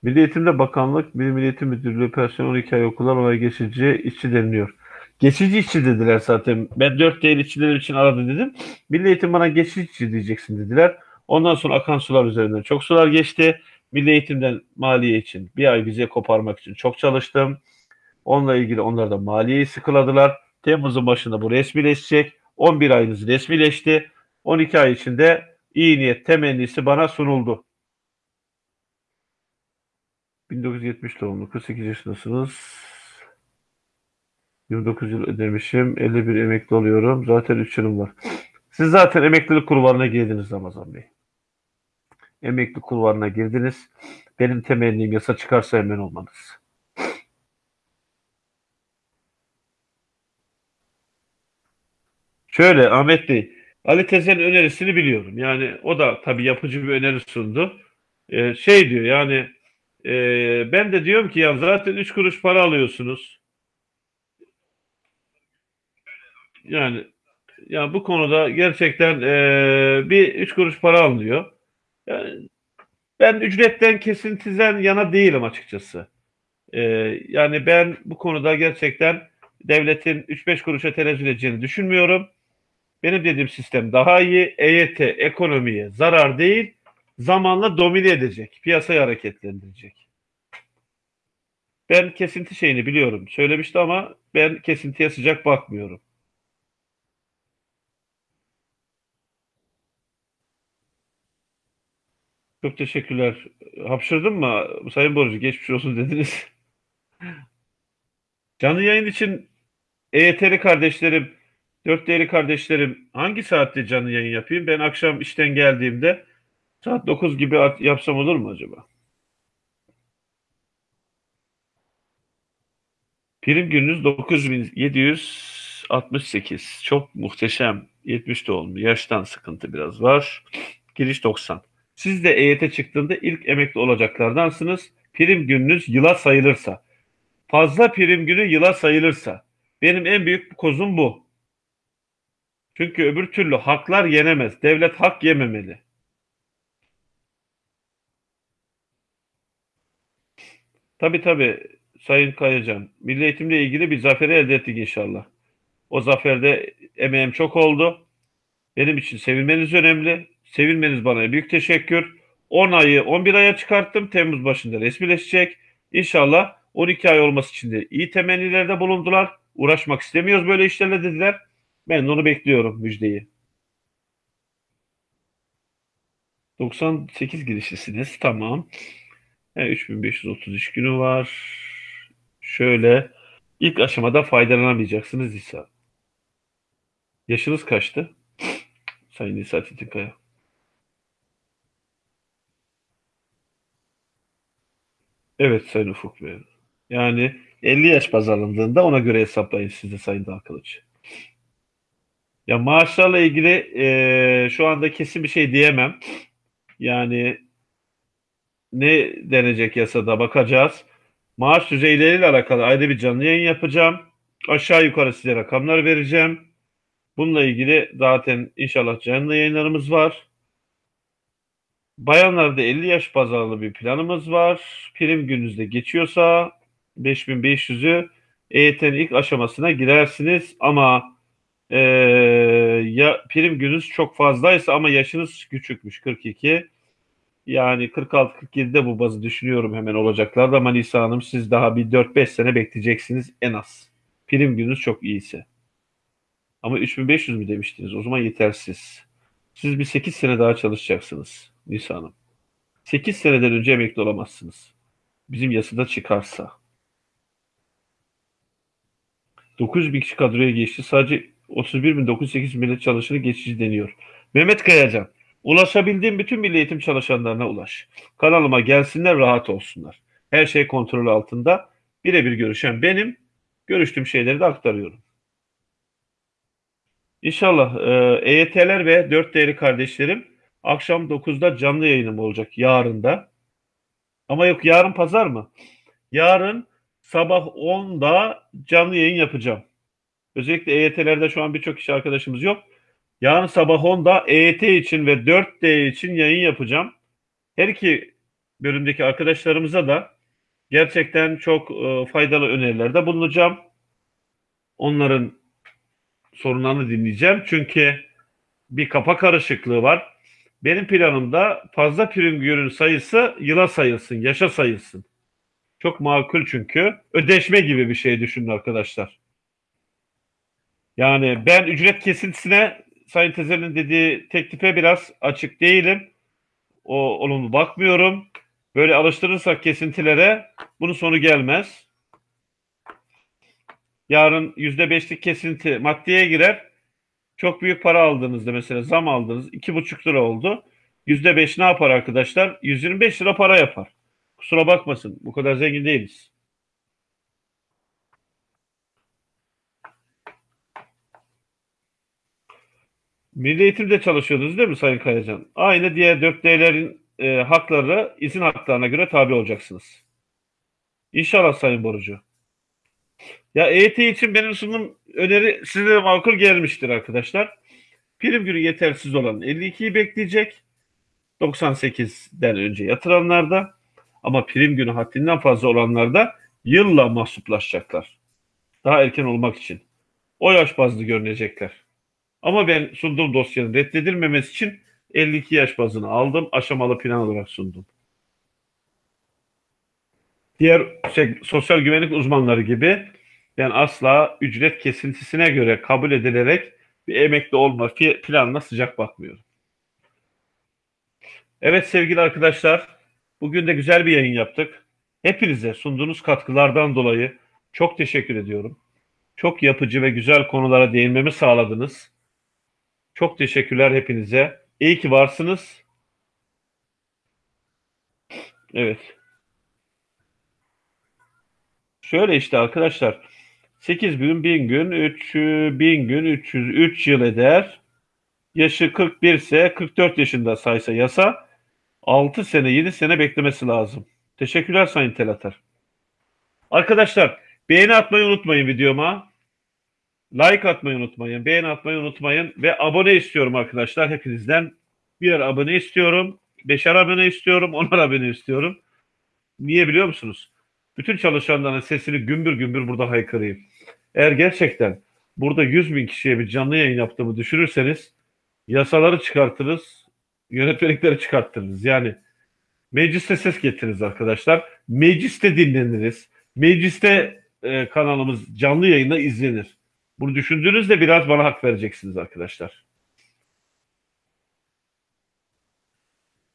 Milli Eğitim'de Bakanlık, Milli Eğitim Müdürlüğü personel 12 ay okullar olay geçici işçi deniliyor. Geçici işçi dediler zaten. Ben 4 değil işçiler için aradı dedim. Milli Eğitim bana geçici işçi diyeceksin dediler. Ondan sonra akan sular üzerinden çok sular geçti. Milli Eğitim'den maliye için bir ay vize koparmak için çok çalıştım. Onunla ilgili onlar da maliyeyi sıkıladılar. Temmuz'un başında bu resmileşecek. 11 ayınız resmileşti. 12 ay içinde iyi niyet temennisi bana sunuldu. 1970 doğumlu 48 yaşındasınız. 29 yıl ödemişim. 51 emekli oluyorum. Zaten 3 yılım var. Siz zaten emeklilik kurbanına girdiniz Ramazan Bey. Emekli kurbanına girdiniz. Benim temennim yasa çıkarsa hemen olmanız. Şöyle Ahmet Bey, Ali Tezel'in önerisini biliyorum. Yani o da tabii yapıcı bir öneri sundu. Ee, şey diyor yani e, ben de diyorum ki ya zaten 3 kuruş para alıyorsunuz. Yani ya bu konuda gerçekten e, bir 3 kuruş para alınıyor. Yani ben ücretten kesintiden yana değilim açıkçası. E, yani ben bu konuda gerçekten devletin 3-5 kuruşa tenezzül edeceğini düşünmüyorum. Benim dediğim sistem daha iyi. EYT ekonomiye zarar değil, zamanla domine edecek, piyasayı hareketlendirecek. Ben kesinti şeyini biliyorum. Söylemişti ama ben kesintiye sıcak bakmıyorum. Çok teşekkürler. Hapşırdın mı? Sayın Borucu geçmiş olsun [LAUGHS] dediniz. Canlı yayın için EYT'li kardeşlerim, dört değerli kardeşlerim hangi saatte canlı yayın yapayım? Ben akşam işten geldiğimde saat 9 gibi yapsam olur mu acaba? Prim gününüz 9768. Çok muhteşem. 70 doğumlu. Yaştan sıkıntı biraz var. Giriş 90. Siz de EYT çıktığında ilk emekli olacaklardansınız. Prim gününüz yıla sayılırsa. Fazla prim günü yıla sayılırsa. Benim en büyük kozum bu. Çünkü öbür türlü haklar yenemez. Devlet hak yememeli. Tabii tabii Sayın Kayacan. Milli eğitimle ilgili bir zaferi elde ettik inşallah. O zaferde emeğim çok oldu. Benim için sevilmeniz önemli. Sevilmeniz bana büyük teşekkür. 10 ayı 11 aya çıkarttım. Temmuz başında resmileşecek. İnşallah 12 ay olması için de iyi temennilerde bulundular. Uğraşmak istemiyoruz böyle işlerle dediler. Ben de onu bekliyorum müjdeyi. 98 girişlisiniz. Tamam. Yani 3533 günü var. Şöyle ilk aşamada faydalanamayacaksınız İsa. Yaşınız kaçtı? Sayın İsa Çetinkaya. Evet Sayın Ufuk Bey. Yani 50 yaş baz alındığında ona göre hesaplayın siz de Sayın Dalkılıç. Ya maaşlarla ilgili e, şu anda kesin bir şey diyemem. Yani ne denecek yasada bakacağız. Maaş düzeyleriyle alakalı ayrı bir canlı yayın yapacağım. Aşağı yukarı size rakamlar vereceğim. Bununla ilgili zaten inşallah canlı yayınlarımız var. Bayanlarda 50 yaş baz bir planımız var. Prim gününüzde geçiyorsa 5500'ü EYT'nin ilk aşamasına girersiniz ama e, ya prim gününüz çok fazlaysa ama yaşınız küçükmüş 42 yani 46-47'de bu bazı düşünüyorum hemen olacaklar ama Nisa Hanım siz daha bir 4-5 sene bekleyeceksiniz en az. Prim gününüz çok iyiyse. Ama 3500 mü demiştiniz? O zaman yetersiz. Siz bir 8 sene daha çalışacaksınız Nisa Hanım. 8 seneden önce emekli olamazsınız. Bizim yasada çıkarsa. 900 bin kişi kadroya geçti. Sadece 31.908 millet çalışanı geçici deniyor. Mehmet Kayacan. Ulaşabildiğim bütün milli eğitim çalışanlarına ulaş. Kanalıma gelsinler rahat olsunlar. Her şey kontrol altında. Birebir görüşen benim. Görüştüğüm şeyleri de aktarıyorum. İnşallah e, EYT'ler ve 4 değerli kardeşlerim akşam 9'da canlı yayınım olacak yarın da. Ama yok yarın pazar mı? Yarın sabah 10'da canlı yayın yapacağım. Özellikle EYT'lerde şu an birçok kişi arkadaşımız yok. Yarın sabah 10'da EYT için ve 4D için yayın yapacağım. Her iki bölümdeki arkadaşlarımıza da gerçekten çok e, faydalı önerilerde bulunacağım. Onların sorunlarını dinleyeceğim. Çünkü bir kafa karışıklığı var. Benim planımda fazla prim ürün sayısı yıla sayılsın, yaşa sayılsın. Çok makul çünkü. Ödeşme gibi bir şey düşünün arkadaşlar. Yani ben ücret kesintisine Sayın Tezer'in dediği teklife biraz açık değilim. O olumlu bakmıyorum. Böyle alıştırırsak kesintilere bunun sonu gelmez. Yarın yüzde beşlik kesinti maddeye girer. Çok büyük para aldığınızda mesela zam aldınız iki buçuk lira oldu. Yüzde beş ne yapar arkadaşlar? 125 lira para yapar. Kusura bakmasın bu kadar zengin değiliz. Milli Eğitim'de çalışıyordunuz değil mi Sayın Kayacan? Aynı diğer 4D'lerin e, hakları izin haklarına göre tabi olacaksınız. İnşallah Sayın Borucu. Ya EYT için benim sunum öneri size de makul gelmiştir arkadaşlar. Prim günü yetersiz olan 52'yi bekleyecek. 98'den önce yatıranlarda ama prim günü haddinden fazla olanlarda yılla mahsuplaşacaklar. Daha erken olmak için. O yaş bazlı görünecekler. Ama ben sunduğum dosyanın reddedilmemesi için 52 yaş bazını aldım. Aşamalı plan olarak sundum. Diğer şey, sosyal güvenlik uzmanları gibi ben asla ücret kesintisine göre kabul edilerek bir emekli olma planına sıcak bakmıyorum. Evet sevgili arkadaşlar, bugün de güzel bir yayın yaptık. Hepinize sunduğunuz katkılardan dolayı çok teşekkür ediyorum. Çok yapıcı ve güzel konulara değinmemi sağladınız. Çok teşekkürler hepinize. İyi ki varsınız. Evet. Şöyle işte arkadaşlar. 8 gün, 1000 gün, 3 1000 gün, 303 yıl eder. Yaşı 41 ise 44 yaşında saysa yasa 6 sene 7 sene beklemesi lazım. Teşekkürler Sayın Telatar. Arkadaşlar beğeni atmayı unutmayın videoma. Like atmayı unutmayın. Beğeni atmayı unutmayın. Ve abone istiyorum arkadaşlar hepinizden. Birer abone istiyorum. Beşer abone istiyorum. Onar abone istiyorum. Niye biliyor musunuz? Bütün çalışanların sesini gümbür gümbür burada haykırayım. Eğer gerçekten burada 100 bin kişiye bir canlı yayın yaptığımı düşünürseniz yasaları çıkartırız, yönetmelikleri çıkartırız. Yani mecliste ses getiririz arkadaşlar. Mecliste dinleniriz. Mecliste e, kanalımız canlı yayında izlenir. Bunu düşündüğünüzde biraz bana hak vereceksiniz arkadaşlar.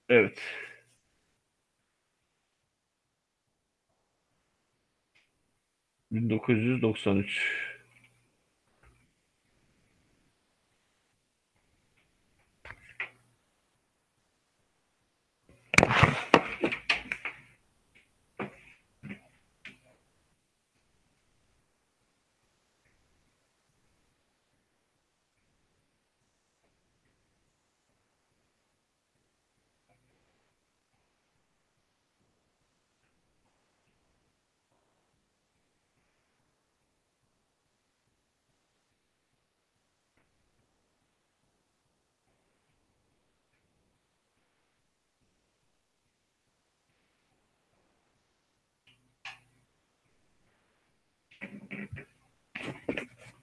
Evet. ...1993...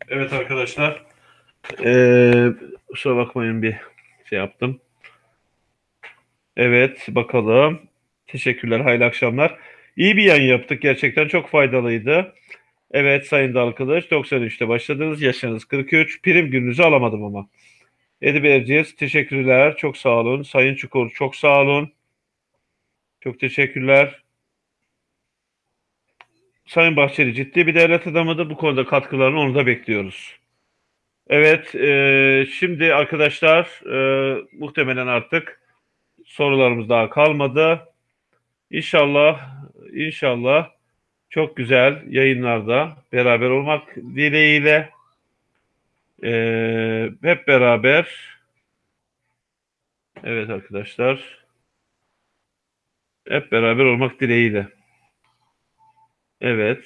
Evet arkadaşlar. Ee, kusura bakmayın bir şey yaptım. Evet bakalım. Teşekkürler. Hayırlı akşamlar. İyi bir yayın yaptık. Gerçekten çok faydalıydı. Evet Sayın Dalkılıç 93'te başladınız. Yaşınız 43. Prim gününüzü alamadım ama. Edip Erciyes teşekkürler. Çok sağ olun. Sayın Çukur çok sağ olun. Çok teşekkürler. Sayın Bahçeli ciddi bir devlet adamıdır. Bu konuda katkılarını onu da bekliyoruz. Evet, e, şimdi arkadaşlar e, muhtemelen artık sorularımız daha kalmadı. İnşallah, inşallah çok güzel yayınlarda beraber olmak dileğiyle e, hep beraber evet arkadaşlar hep beraber olmak dileğiyle. Evet.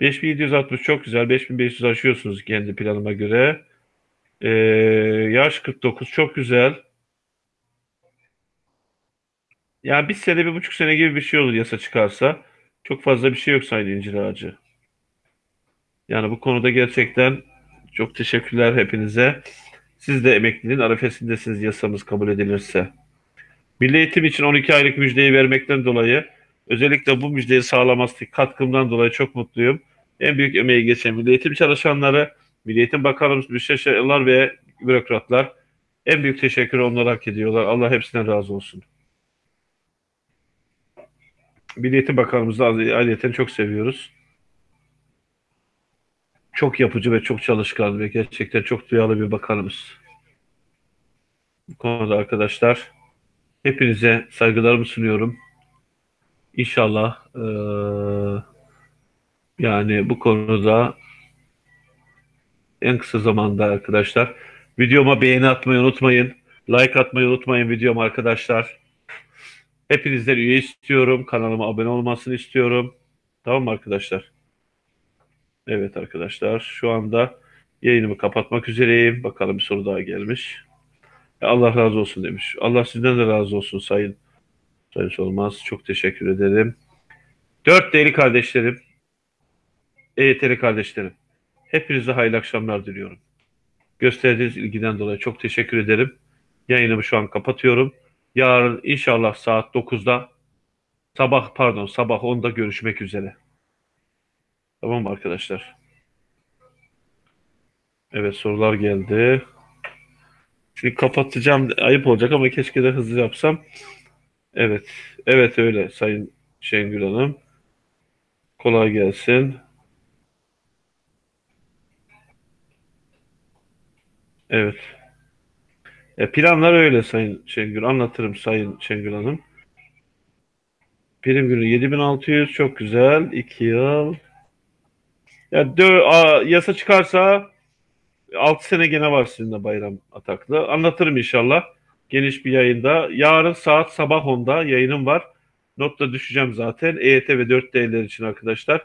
5760 çok güzel. 5500 aşıyorsunuz kendi planıma göre. Ee, yaş 49 çok güzel. Yani bir sene, bir buçuk sene gibi bir şey olur yasa çıkarsa. Çok fazla bir şey yok Sayın İncir Ağacı. Yani bu konuda gerçekten çok teşekkürler hepinize. Siz de emekliliğin arifesindesiniz yasamız kabul edilirse. Milli eğitim için 12 aylık müjdeyi vermekten dolayı Özellikle bu müjdeyi sağlaması katkımdan dolayı çok mutluyum. En büyük emeği geçen Milli Eğitim çalışanları, Milli Eğitim Bakanımız, müsteşarlar ve bürokratlar en büyük teşekkür onlara hak ediyorlar. Allah hepsinden razı olsun. Milli Eğitim Bakanımızı ayrıyeten çok seviyoruz. Çok yapıcı ve çok çalışkan ve gerçekten çok duyarlı bir bakanımız. Bu konuda arkadaşlar hepinize saygılarımı sunuyorum. İnşallah eee, yani bu konuda en kısa zamanda arkadaşlar videoma beğeni atmayı unutmayın. Like atmayı unutmayın videoma arkadaşlar. Hepinizden üye istiyorum. Kanalıma abone olmasını istiyorum. Tamam mı arkadaşlar? Evet arkadaşlar şu anda yayınımı kapatmak üzereyim. Bakalım bir soru daha gelmiş. Allah razı olsun demiş. Allah sizden de razı olsun sayın. Sayın Solmaz. Çok teşekkür ederim. Dört değerli kardeşlerim. EYT'li kardeşlerim. Hepinize hayırlı akşamlar diliyorum. Gösterdiğiniz ilgiden dolayı çok teşekkür ederim. Yayınımı şu an kapatıyorum. Yarın inşallah saat 9'da sabah pardon sabah 10'da görüşmek üzere. Tamam mı arkadaşlar? Evet sorular geldi. Şimdi kapatacağım. Ayıp olacak ama keşke de hızlı yapsam. Evet. Evet öyle Sayın Şengül Hanım. Kolay gelsin. Evet. E, planlar öyle Sayın Şengül. Anlatırım Sayın Şengül Hanım. Prim günü 7600 çok güzel. 2 yıl. Ya dö- a, yasa çıkarsa 6 sene gene var sizinle bayram ataklı. Anlatırım inşallah. Geniş bir yayında. Yarın saat sabah 10'da yayınım var. Notla düşeceğim zaten. EYT ve 4D'ler için arkadaşlar.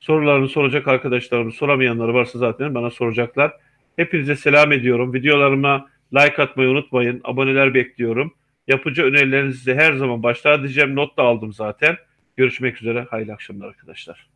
Sorularını soracak arkadaşlarım, soramayanları varsa zaten bana soracaklar. Hepinize selam ediyorum. Videolarıma like atmayı unutmayın. Aboneler bekliyorum. Yapıcı önerilerinizi her zaman başlar diyeceğim. Not da aldım zaten. Görüşmek üzere. Hayırlı akşamlar arkadaşlar.